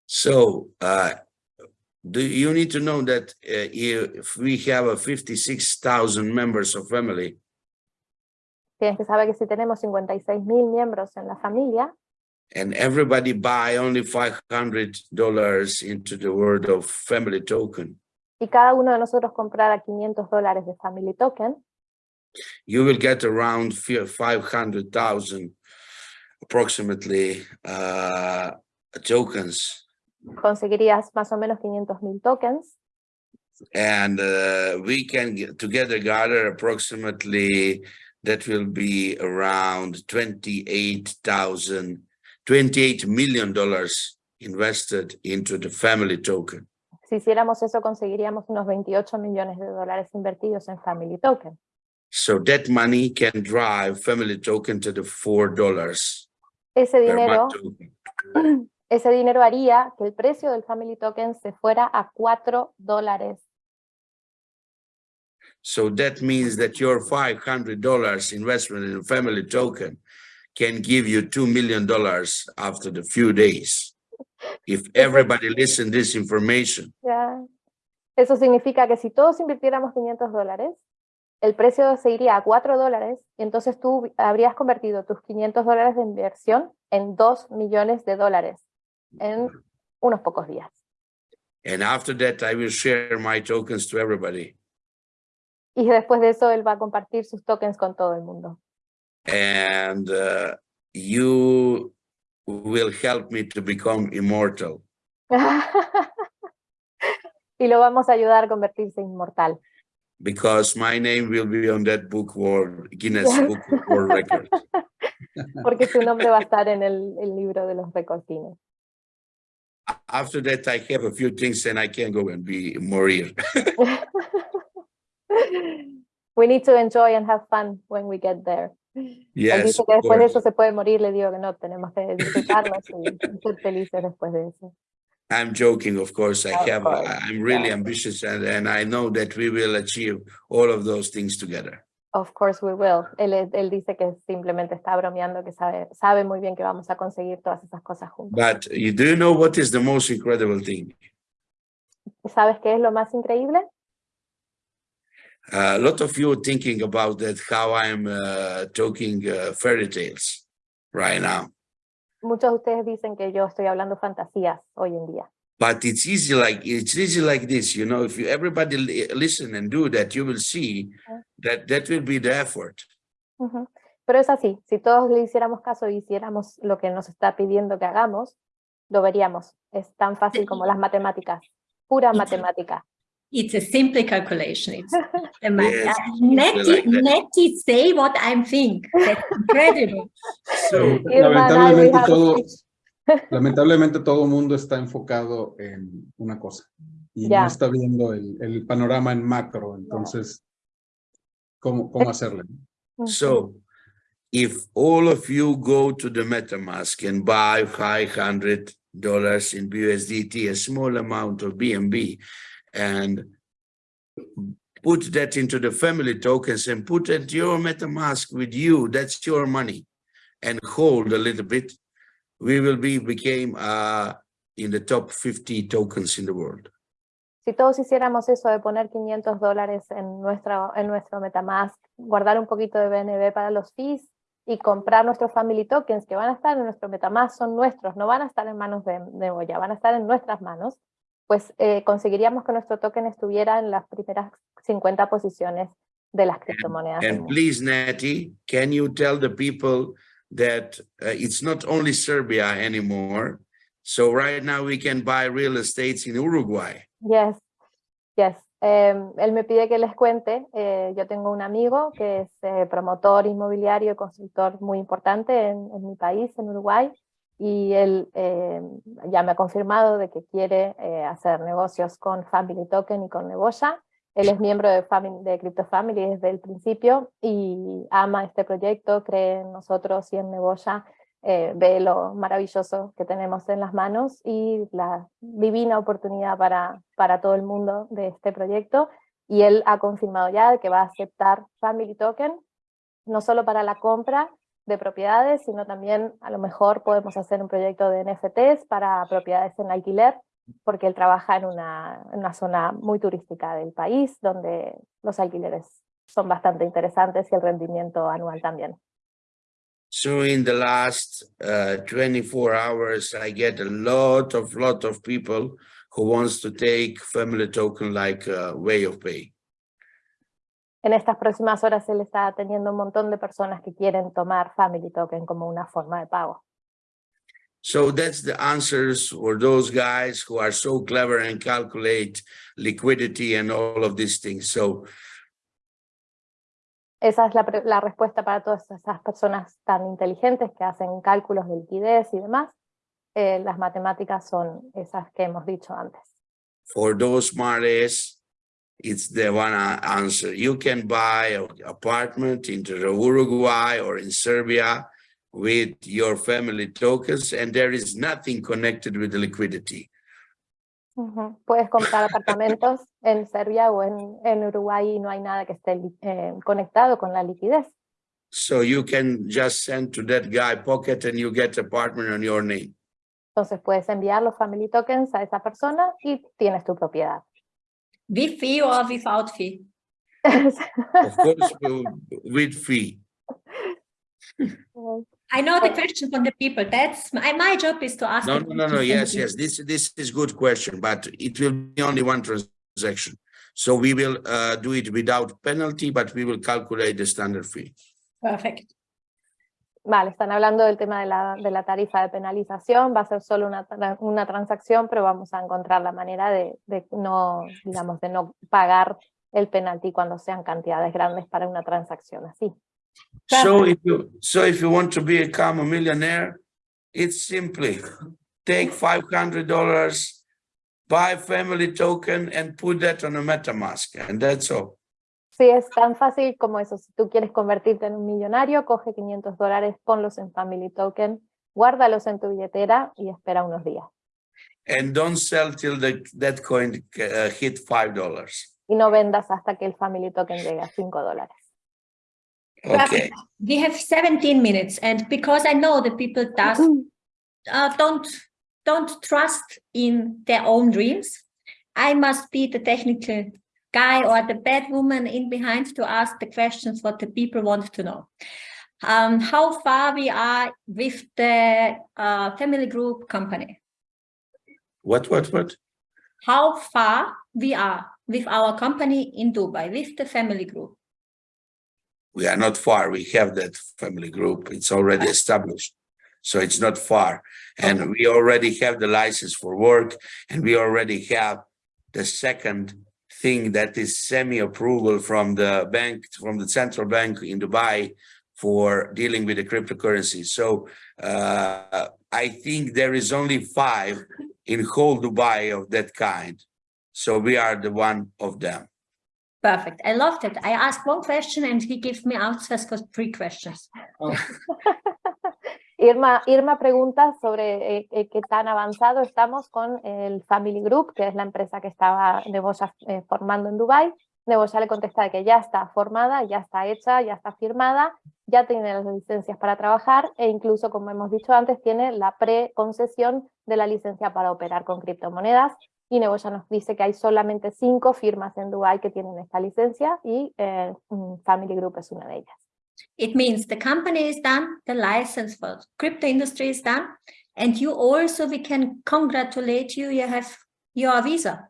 So uh, do you need to know that uh, if we have a 56,000 members of family, Tienes que saber que si tenemos 56 mil miembros en la familia and everybody buy only $500 into the world of family token, y cada uno de nosotros comprara 500 dólares de Family Token, you will get around 500,000 approximately uh, tokens. Conseguirías más o menos 500 mil tokens And uh, we can get together gather approximately that will be around 28,000, 28 million dollars invested into the family token. Si hiciéramos eso, conseguiríamos unos 28 millones de dólares invertidos en Family Token. So that money can drive family token to the four dollars Ese per dinero. ese dinero haría que el precio del Family Token se fuera a 4 dólares. So that means that your five hundred dollars investment in a family token can give you two million dollars after the few days. If everybody listen this information, Ya. Eso significa que si todos invirtiéramos 500 dólares, el precio se iría a 4 dólares y entonces tú habrías convertido tus 500 dólares de inversión en 2 millones de dólares en unos pocos días. and after that, I will share my tokens to everybody. Y después de eso él va a compartir sus tokens con todo el mundo. And uh, you will help me to become immortal. y lo vamos a ayudar a convertirse inmortal. Because my name will be on that book world, Guinness Book World Records. Porque su nombre va a estar en el, el libro de los récords Guinness. After that, I have a few things and I can go and be morir. We need to enjoy and have fun when we get there. Yes, dice que después de eso se puede morir, le digo que no, tenemos que disfrutarnos y ser felices después de eso. I'm joking, of course. I Of have, course, I'm really yeah. ambitious and, and I know that we will achieve all of those things together. Of course we will. Él, él dice que simplemente está bromeando, que sabe, sabe muy bien que vamos a conseguir todas esas cosas juntos. But you do know what is the most incredible thing? ¿Sabes qué es lo más increíble? a lot of you are thinking about that, how I'm uh, talking uh, fairy tales right now. Muchos de ustedes dicen que yo estoy hablando fantasías hoy en día. But it's easy like it's easy like this, you know. If you everybody li- listen and do that, you will see that that will be the effort. Ujú. Pero es así, si todos le hiciéramos caso y hiciéramos lo que nos está pidiendo que hagamos, lo veríamos. Es tan fácil como las matemáticas, pura Ujú. matemática. It's a simple calculation. It's a ma- Yes, uh, Netty, like that. Netty say what I'm think. That's incredible. So Irma and I, we Lamentablemente todo, lamentablemente todo mundo está enfocado en una cosa y Ya. no está viendo el, el panorama en macro, entonces, ¿cómo, cómo hacerle? So if all of you go to the MetaMask and buy five hundred dollars in BUSDT, a small amount of BNB, and put that into the family tokens and put it your MetaMask with you, that's your money, and hold a little bit, we will be became uh in the top 50 tokens in the world. Si todos hiciéramos eso de poner 500 dólares en, nuestra, en nuestro Metamask, guardar un poquito de BNB para los fees y comprar nuestros family tokens que van a estar en nuestro Metamask, son nuestros, no van a estar en manos de, de Goya, van a estar en nuestras manos, pues eh, conseguiríamos que nuestro token estuviera en las primeras 50 posiciones de las criptomonedas. And mundo. please, Natty, can you tell the people that uh, it's not only Serbia anymore? So right now we can buy real estates in Uruguay. Yes, yes. Em, él me pide que les cuente, eh, yo tengo un amigo que es eh, promotor inmobiliario y constructor muy importante en, mi país, en Uruguay, y él eh, ya me ha confirmado de que quiere eh, hacer negocios con Family Token y con Neboya. Él es miembro de, Crypto Family desde el principio y ama este proyecto, cree en nosotros y en Neboya eh, ve lo maravilloso que tenemos en las manos y la divina oportunidad para, para todo el mundo de este proyecto. Y él ha confirmado ya que va a aceptar Family Token, no solo para la compra de propiedades, sino también a lo mejor podemos hacer un proyecto de NFTs para propiedades en alquiler, porque él trabaja en una, en una zona muy turística del país, donde los alquileres son bastante interesantes y el rendimiento anual también. So in the last uh, 24 hours, I get a lot of, lot of people who wants to take family token like a way of pay. En estas próximas horas él está teniendo un montón de personas que quieren tomar Family Token como una forma de pago. So that's the answers for those guys who are so clever and calculate liquidity and all of these things. So Esa es la, la respuesta para todas esas personas tan inteligentes que hacen cálculos de liquidez y demás. Eh, las matemáticas son esas que hemos dicho antes. for those smarties, it's the one answer. You can buy an apartment in Uruguay or in Serbia with your family tokens, and there is nothing connected with the liquidity. Ujú. Puedes comprar apartamentos en Serbia o en, en Uruguay y no hay nada que esté eh, conectado con la liquidez. So you can just send to that guy pocket and you get apartment on your name. Entonces puedes enviar los Family Tokens a esa persona y tienes tu propiedad. With fee or without fee? Of course, with fee. I know the question from the people. That's my, my job is to ask. No, no, no, no, yes, yes, this, this is good question, but it will be only one transaction. So we will uh, do it without penalty, but we will calculate the standard fee. Perfect. Vale, están hablando del tema de la, de la tarifa de penalización, va a ser solo una, una transacción, pero vamos a encontrar la manera de, de no, digamos, de no pagar el penalti cuando sean cantidades grandes para una transacción así. So if you, so if you want to become a millionaire, it's simply take five hundred dollars, buy family token and put that on a MetaMask, and that's all. Sí, es tan fácil como eso. Si tú quieres convertirte en un millonario, coge 500 dólares, ponlos en Family Token, guárdalos en tu billetera y espera unos días. And don't sell till the, that coin uh, hit five dollars. Y no vendas hasta que el Family Token llegue a 5 dólares. Okay, We have 17 minutes and because I know that people does, uh, don't, don't trust in their own dreams, I must be the technical guy or the bad woman in behind to ask the questions what the people want to know. Um, how far we are with the uh, family group company? what, what, what? How far we are with our company in Dubai, with the family group? We are not far. We have that family group. It's already established. So it's not far. And we already have the license for work and we already have the second thing that is semi-approval from the bank, from the central bank in Dubai for dealing with the cryptocurrency. So uh, I think there is only five in whole Dubai of that kind. So we are the one of them. Perfect. I loved it. I asked one question and he gives me answers for three questions. Irma, Irma pregunta sobre eh, eh, qué tan avanzado estamos con el Family Group, que es la empresa que estaba Neboya eh, formando en Dubai. Neboya le contesta que ya está formada, ya está hecha, ya está firmada, ya tiene las licencias para trabajar e incluso, como hemos dicho antes, tiene la preconcesión de la licencia para operar con criptomonedas. Y Neboya nos dice que hay solamente cinco firmas en Dubai que tienen esta licencia y eh, Family Group es una de ellas. It means the company is done, the license for crypto industry is done, and you also, we can congratulate you, you have your visa.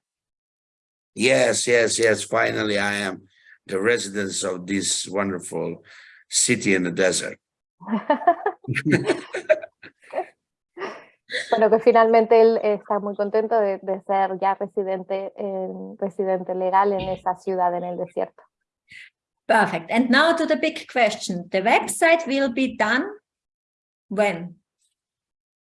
Yes, yes, yes. Finally, I am the residence of this wonderful city in the desert. Bueno, que finalmente él está muy contento de, de ser ya residente, en- residente legal en esa ciudad en el desierto. Perfect. And now to the big question. The website will be done when?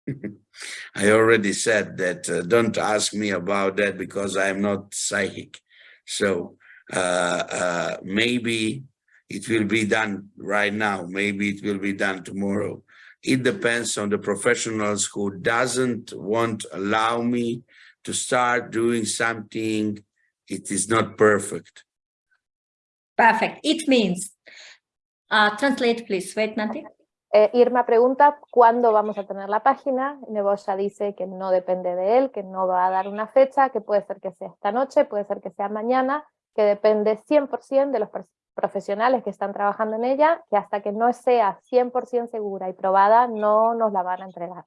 I already said that uh, don't ask me about that because I am not psychic. So uh, uh, maybe it will be done right now. Maybe it will be done tomorrow. It depends on the professionals who doesn't want allow me to start doing something. It is not perfect. Perfect. It means, uh, translate please, wait, Nati. Eh, Irma pregunta cuándo vamos a tener la página. Neboya dice que no depende de él, que no va a dar una fecha, que puede ser que sea esta noche, puede ser que sea mañana, que depende 100% de los pers- profesionales que están trabajando en ella, que hasta que no sea 100% segura y probada, no nos la van a entregar.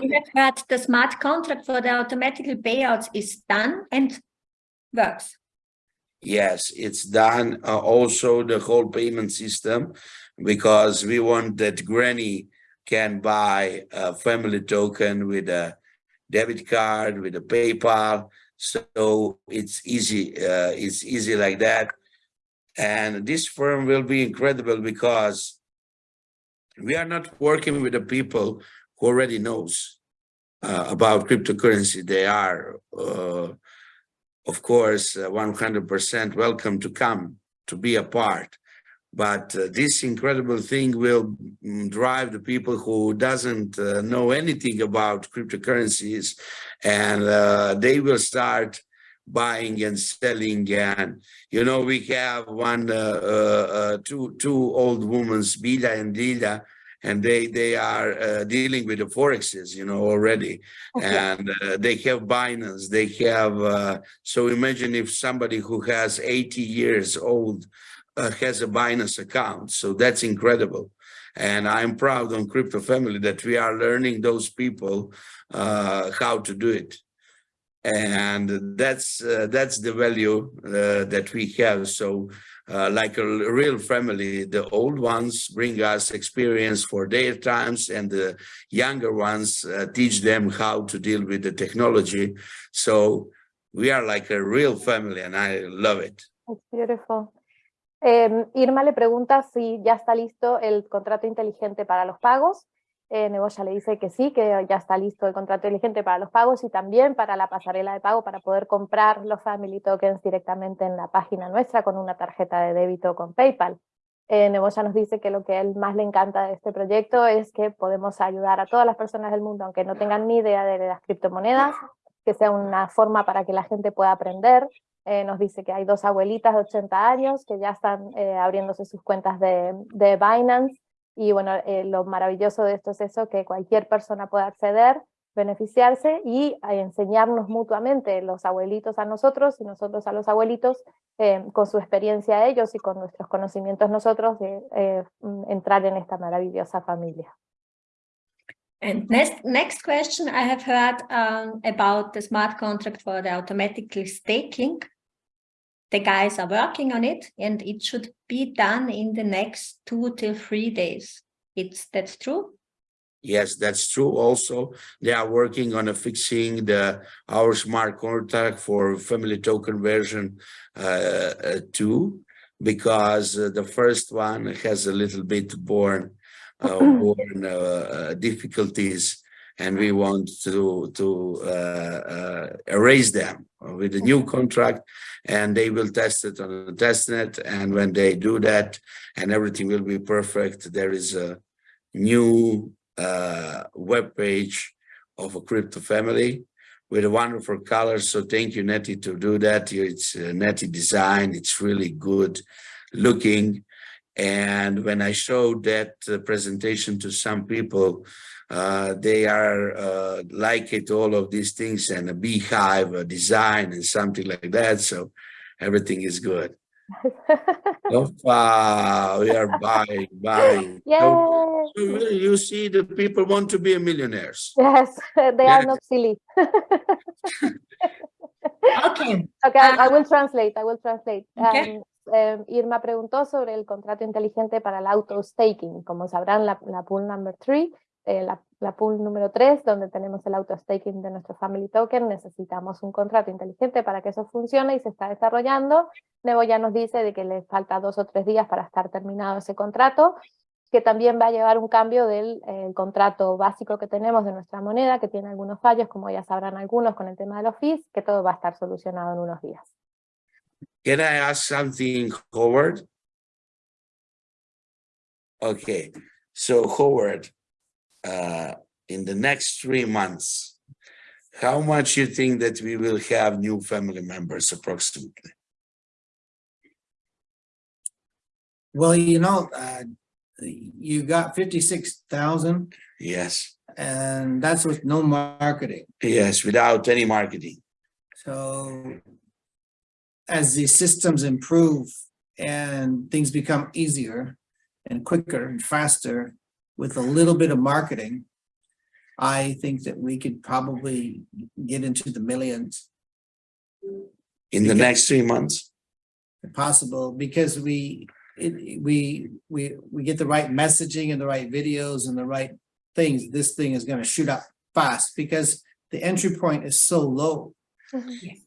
We have heard the smart contract for the automatic payouts is done and works. Yes, it's done. Uh, also, the whole payment system, because we want that granny can buy a family token with a debit card, with a PayPal. So it's easy. Uh, it's easy like that. And this firm will be incredible because we are not working with the people who already knows uh, about cryptocurrency. They are uh, of course, uh, 100% welcome to come to be a part. But uh, this incredible thing will mm, drive the people who doesn't uh, know anything about cryptocurrencies and uh, they will start buying and selling and you know we have one uh, uh, uh, two two old women Bila and Lila and they they are uh, dealing with the forexes you know already and uh, they have Binance, they have, uh, so imagine if somebody who has 80 years old uh, has a Binance account, so that's incredible. And I'm proud on Crypto Family that we are learning those people uh, how to do it. And that's uh, that's the value uh, that we have. So uh, like a real family, the old ones bring us experience for their times and the younger ones uh, teach them how to deal with the technology. So we are like a real family and I love it. It's beautiful. Eh, Irma le pregunta si ya está listo el contrato inteligente para los pagos. Eh, le dice que sí, que ya está listo el contrato inteligente para los pagos y también para la pasarela de pago para poder comprar los Family Tokens directamente en la página nuestra con una tarjeta de débito con PayPal. Eh, nos dice que lo que a él más le encanta de este proyecto es que podemos ayudar a todas las personas del mundo, aunque no tengan ni idea de las criptomonedas, que sea una forma para que la gente pueda aprender. Eh, nos dice que hay dos abuelitas de 80 años que ya están eh, abriéndose sus cuentas de, de Binance, y bueno, eh, lo maravilloso de esto es eso, que cualquier persona puede acceder, beneficiarse y a enseñarnos mutuamente, los abuelitos a nosotros y nosotros a los abuelitos, eh, con su experiencia ellos y con nuestros conocimientos nosotros, de eh, mm, entrar en esta maravillosa familia. And next, next question I have heard um, about the smart contract for the automatically staking. The guys are working on it and it should be done in the next two till three days. It's, that's true? Yes, that's true. Also, they are working on fixing the our smart contract for family token version uh, uh, two, because uh, the first one has a little bit born uh, born difficulties, and we want to to uh, uh, erase them with a new contract, and they will test it on the testnet. And when they do that, and everything will be perfect, there is a new uh, web page of a crypto family with a wonderful color. So thank you, Nettie, to do that. It's uh, Nettie design. It's really good looking. And when I showed that uh, presentation to some people, uh, they are uh, like it, all of these things and a beehive, a design and something like that. So everything is good. So far, we are buying, buying. Yay! So you you see, the people want to be millionaires. Yes, they are not silly. Okay, Okay, I I will translate, I will translate. Okay. Um, em, Irma preguntó sobre el contrato inteligente para el auto staking. Como sabrán, la, la pool number three, eh, la, la pool número 3, donde tenemos el auto staking de nuestro family token, necesitamos un contrato inteligente para que eso funcione y se está desarrollando. Nebo ya nos dice de que le falta dos o tres días para estar terminado ese contrato, que también va a llevar un cambio del eh, contrato básico que tenemos de nuestra moneda, que tiene algunos fallos, como ya sabrán algunos con el tema de los fees, que todo va a estar solucionado en unos días. Can I ask something, Howard? Okay, so Howard, uh, in the next three months, how much you think that we will have new family members approximately? Well, you know, uh, you got fifty-six thousand Yes, and that's with no marketing. yes, without any marketing. So as the systems improve and things become easier and quicker and faster with a little bit of marketing, I think that we could probably get into the millions. In the next three months? possible because we it, we we we get the right messaging and the right videos and the right things this thing is going to shoot up fast because the entry point is so low.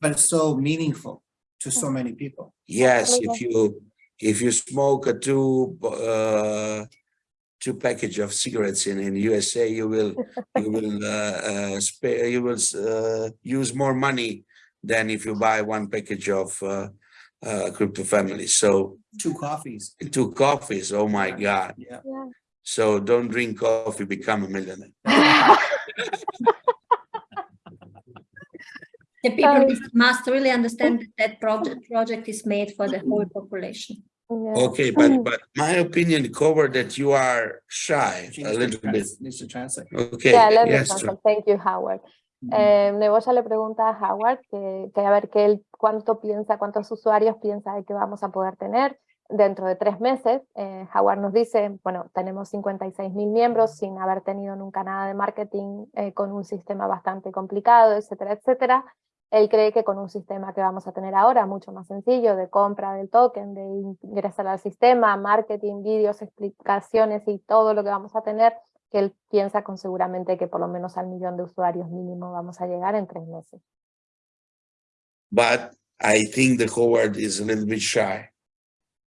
But it's so meaningful to so many people. Yes, if you, if you smoke a tube, uh, two package of cigarettes in, in USA, you will, you will, uh, uh, spare, you will, uh, use more money than if you buy one package of, uh, uh, crypto family. So two coffees two coffees, oh my God. yeah Yeah. So don't drink coffee, become a millionaire. the people Um, must- must really understand that that project, project is made for the whole population. Yeah. Okay, but, but my opinion covered that you are shy a little bit. needs to translate Okay, Yeah, let me translate. Thank you, Howard. Eh, Neboya le pregunta a Howard que, que a ver que él cuánto piensa, cuántos usuarios piensa de que vamos a poder tener dentro de tres meses. Eh, Howard nos dice, bueno, tenemos 56 mil miembros sin haber tenido nunca nada de marketing, eh, con un sistema bastante complicado, etcétera, etcétera. Él cree que con un sistema que vamos a tener ahora, mucho más sencillo, de compra del token, de ingresar al sistema, marketing, vídeos, explicaciones y todo lo que vamos a tener, que él piensa con seguramente que por lo menos al millón de usuarios mínimo vamos a llegar en tres meses. but I think the Howard is a little bit shy.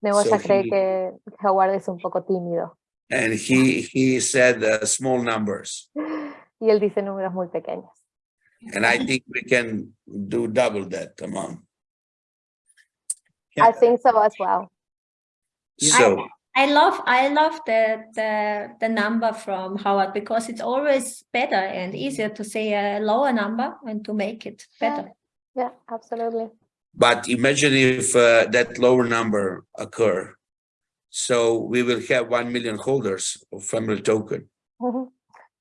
Neboya So cree he- que Howard es un poco tímido And he, he said uh, small numbers. y él dice números muy pequeños. And I think we can do double that amount. I think so as well. So, I love I love the the the number from Howard because it's always better and easier to say a lower number and to make it better. Yeah, absolutely. But imagine if uh, that lower number occur. So we will have 1 million holders of family token. Ujú.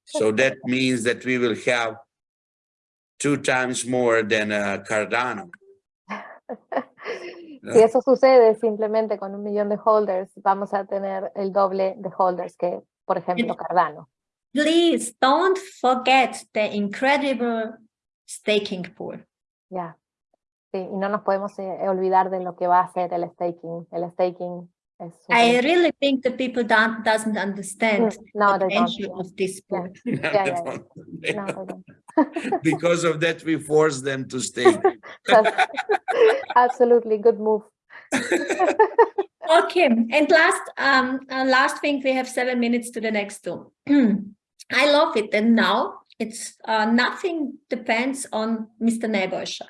So that means that we will have two times more than uh, Cardano. Si eso sucede simplemente con un millón de holders, vamos a tener el doble de holders que, por ejemplo, Cardano. Please don't forget the incredible staking pool. Ya. Sí, y no nos podemos eh, olvidar de lo que va a ser el staking. El staking I really think the people don't doesn't understand Mm, no, the potential of this pool. yeah, yeah. no, they don't. Because of that, we force them to stay. Absolutely good move. Okay, and last um uh, last thing we have seven minutes to the next two. I love it, and now it's uh, nothing depends on Mr. Nebosha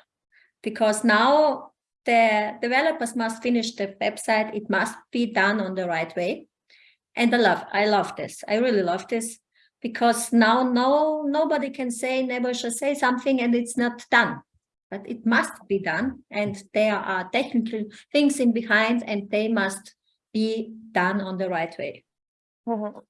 because now the developers must finish the website. It must be done on the right way, and I love I love this. I really love this because now no nobody can say Nebosha say something and it's not done but it must be done and there are technical things in behind and they must be done on the right way.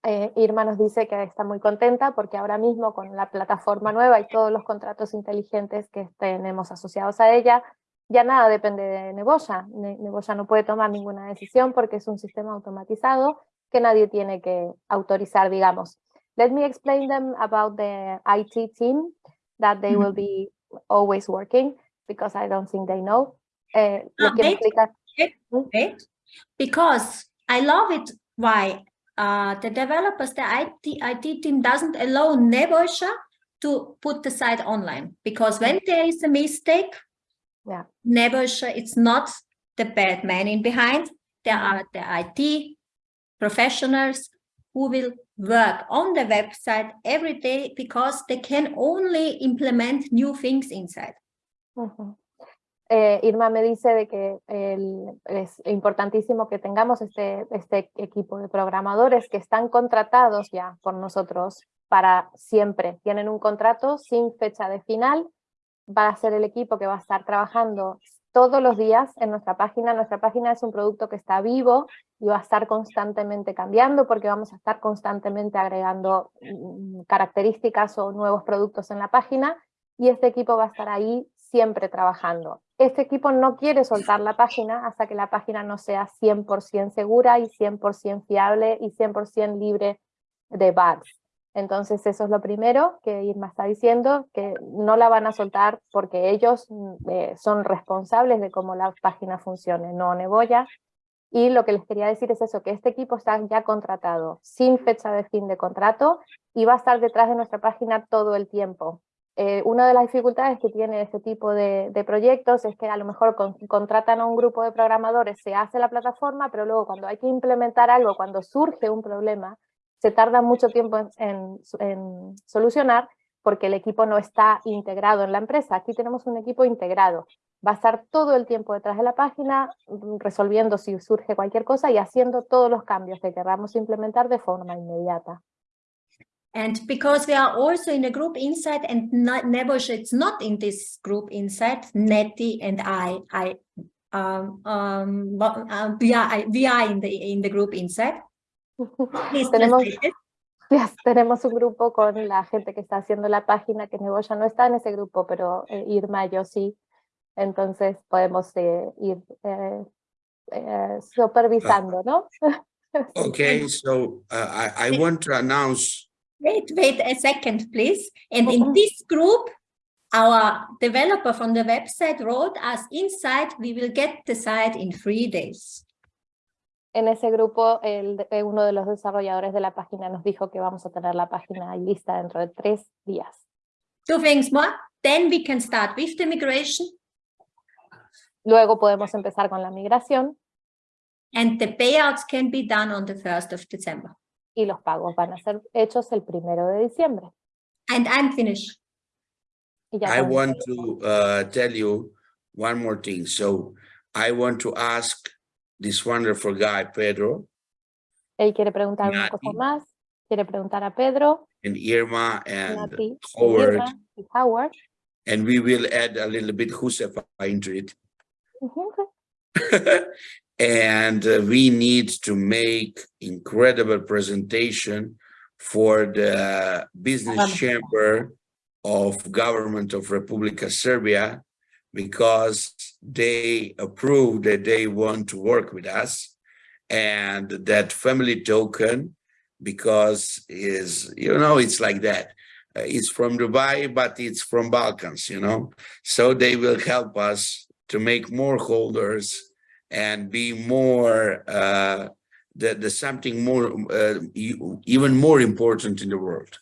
Eh, Irma nos dice que está muy contenta porque ahora mismo con la plataforma nueva y todos los contratos inteligentes que tenemos asociados a ella, ya nada depende de Neboya. Ne- Neboya no puede tomar ninguna decisión porque es un sistema automatizado que nadie tiene que autorizar, digamos. Let me explain them about the IT team that they will be always working because I don't think they know. Eh, ¿le Ah, quiero wait. explicar? Right? Because I love it why uh, the developers, the IT, IT team doesn't allow Nebosha to put the site online because when there is a mistake, Yeah. Nebosha, it's not the bad man in behind. There are the IT professionals who will work on the website every day because they can only implement new things inside. Eh, Irma me dice de que el- es importantísimo que tengamos este, este equipo de programadores que están contratados ya por nosotros para siempre. Tienen un contrato sin fecha de final. Va a ser el equipo que va a estar trabajando todos los días en nuestra página. Nuestra página es un producto que está vivo y va a estar constantemente cambiando porque vamos a estar constantemente agregando mm, características o nuevos productos en la página y este equipo va a estar ahí siempre trabajando. Este equipo no quiere soltar la página hasta que la página no sea 100% segura y 100% fiable y 100% libre de bugs. Entonces eso es lo primero que Irma está diciendo, que no la van a soltar porque ellos mm, eh, son responsables de cómo la página funcione, no Neboya. Y lo que les quería decir es eso, que este equipo está ya contratado, sin fecha de fin de contrato, y va a estar detrás de nuestra página todo el tiempo. Eh, una de las dificultades que tiene este tipo de, proyectos es que a lo mejor con- contratan a un grupo de programadores, se hace la plataforma, pero luego cuando hay que implementar algo, cuando surge un problema, se tarda mucho tiempo en, solucionar porque el equipo no está integrado en la empresa. Aquí tenemos un equipo integrado. Va a estar todo el tiempo detrás de la página, mm, resolviendo si surge cualquier cosa y haciendo todos los cambios que queramos implementar de forma inmediata. And because we are also in a group inside and it's not in this group inside, Nettie and I, I, um, um, uh, we are, in the, in the group inside. Tenemos-. Yes, tenemos un grupo con la gente que está haciendo la página, que Neboya no está en ese grupo, pero eh, Irma y yo sí. Entonces podemos eh, ir eh, eh, supervisando, ¿no? Okay, so uh, I, I want to announce, Wait, wait a second, please. And in this group, our developer from the website wrote us inside, we will get the site in three days. En ese grupo, el, eh, uno de los desarrolladores de la página nos dijo que vamos a tener la página ahí lista dentro de tres días. Two things more, then we can start with the migration Luego podemos empezar con la migración and the payouts can be done on the 1st of December. y los pagos van a ser hechos el primero de diciembre. And I'm finished. I want to uh, tell you one more thing. So I want to ask this wonderful guy, Pedro, Él quiere preguntar una cosa Nati. más. Quiere preguntar a Pedro, and Irma and Nati, Howard. Irma y Howard. And we will add a little bit Josefa into it. And uh, we need to make incredible presentation for the business chamber of government of Republika Serbia because they approved that they want to work with us. And that family token because is you know it's like that. Uh, it's from Dubai but it's from Balkans you know? So they will help us to make more holders and be more uh the, the something more uh, even more important in the world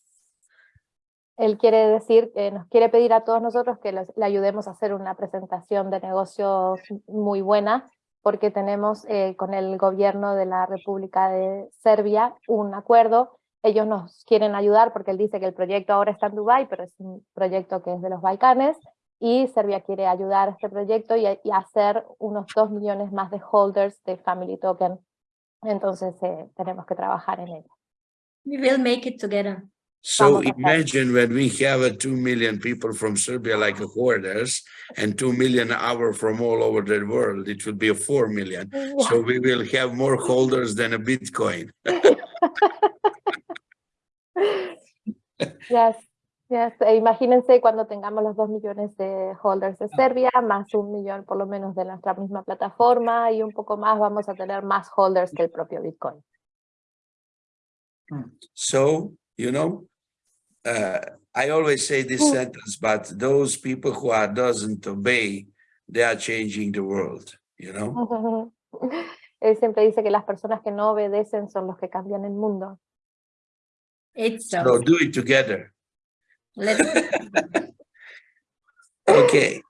Él quiere decir, que nos quiere pedir a todos nosotros que le ayudemos a hacer una presentación de negocios muy buena, porque tenemos eh, con el gobierno de la República de Serbia un acuerdo. Ellos nos quieren ayudar porque él dice que el proyecto ahora está en Dubái, pero es un proyecto que es de los Balcanes, y Serbia quiere ayudar a este proyecto y, hacer unos dos millones más de holders de Family Token. Entonces eh, tenemos que trabajar en ello. We will make it together. So Vamos a hacer. imagine when we have a 2 million people from serbia like a holders and 2 million hour from all over the world it will be a 4 million so we will have more holders than a bitcoin Yes, yes. Imagínense cuando tengamos los dos millones de holders de Serbia, más un millón por lo menos de nuestra misma plataforma y un poco más vamos a tener más holders que el propio Bitcoin. So, you know, uh, I always say this Mm. sentence, but those people who are doesn't obey, they are changing the world, you know? Él siempre dice que las personas que no obedecen son los que cambian el mundo. It's So so. do it together. Let's Okay,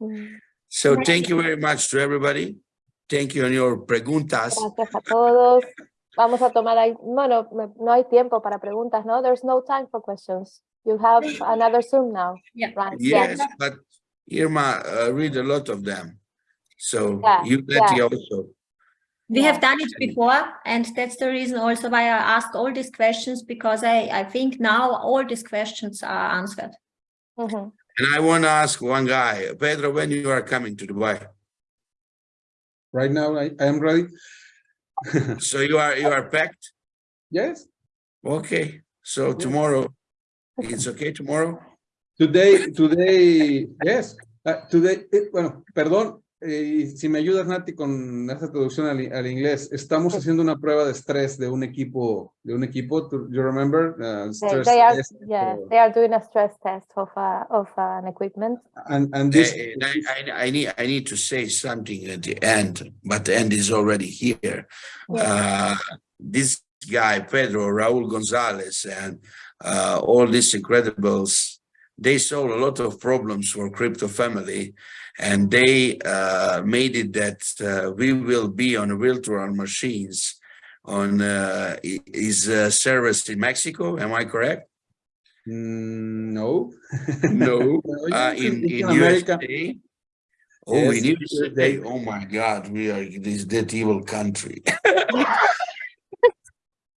Mm. so thank you very much to everybody. Thank you on your preguntas. Gracias a todos. Vamos a tomar ahí, bueno, no hay tiempo para preguntas, ¿no? There's no time for questions. You have another Zoom now, Yeah. right? Yes, but Irma, uh, read a lot of them. So Yeah, you, Letty yeah. also. We Yeah. have done it before, and that's the reason also why I ask all these questions, because I, I think now all these questions are answered. Ujú. And I want to ask one guy, Pedro, when you are coming to Dubai? Right now, I, I am ready. So you are, you are packed? Yes, Okay, so tomorrow, it's okay tomorrow? today, today, yes, uh, today, eh, bueno, perdón, eh, y si me ayudas, Nati, con esa traducción al, al inglés, estamos haciendo una prueba de estrés de un equipo, de un equipo, do you remember? Uh, They, stress they are, test yeah, for- they are doing a stress test of, uh, of an equipment. And, and this, I, I, I need, I need to say something at the end, but the end is already here. Uh, this guy, Pedro, Raul Gonzalez, and uh, all these incredibles, they solve a lot of problems for crypto family, and they uh, made it that uh, we will be on a virtual machines on uh, i- his uh, service in Mexico. Am I correct? mm, no. No. Uh, in, in America. USA. Oh, Yes, in USA, USA. oh my God, we are this that evil country.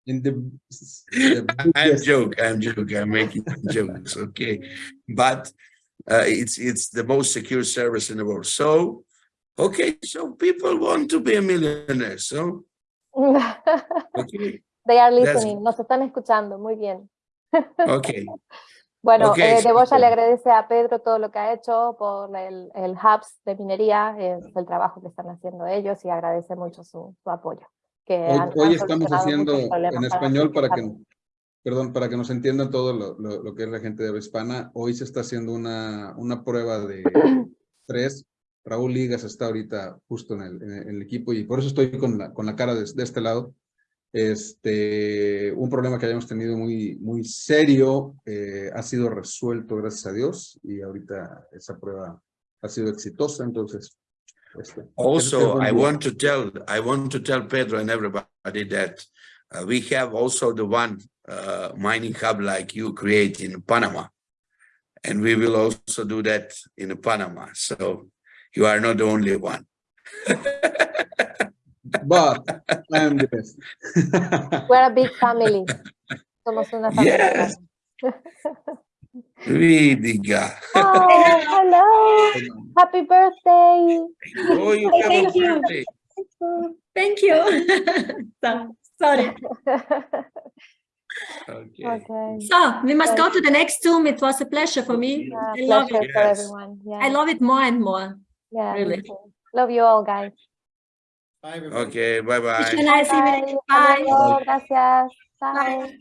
In the. the I'm joke, I'm joke, I'm making jokes, okay? But uh, it's it's the most secure service in the world. So, okay, so people want to be a millionaire, so okay, They are That's- listening, nos están escuchando, muy bien. okay. Bueno, Ok, eh, le agradece a Pedro todo lo que ha hecho por el, el hubs de minería, eh, el trabajo que están haciendo ellos y agradece mucho su, su apoyo. Que Hoy, han- hoy han estamos haciendo en español para que. Perdón, para que nos entiendan todo lo, lo- lo que es la gente de habla hispana. Hoy se está haciendo una, una prueba de tres. Raúl Ligas está ahorita justo en el, en el- equipo y por eso estoy con la, con la cara de, de este lado. Este, un problema que habíamos tenido muy, muy serio eh, ha sido resuelto, gracias a Dios, y ahorita esa prueba ha sido exitosa, entonces. este, es Also, buen I día. want to tell, I want to tell Pedro and everybody that we have also the one uh, mining hub like you create in Panama. And we will also do that in Panama. So you are not the only one. but I am the best. We're a big family. Somos una familia. Yes. grande. Vidiga. Oh, hello. Happy birthday. Oh, you have a Thank you. birthday. Thank you. So- Sorry. Okay. okay. So we must go to the next Zoom. It was a pleasure for me. Yeah, I love it. for Yes. everyone. Yeah. I love it more and more. yeah, really. too. Love you all, guys. Bye, everybody. Okay, bye Wish bye. you a nice evening. Hasta Bye. luego. Gracias. Bye. Bye.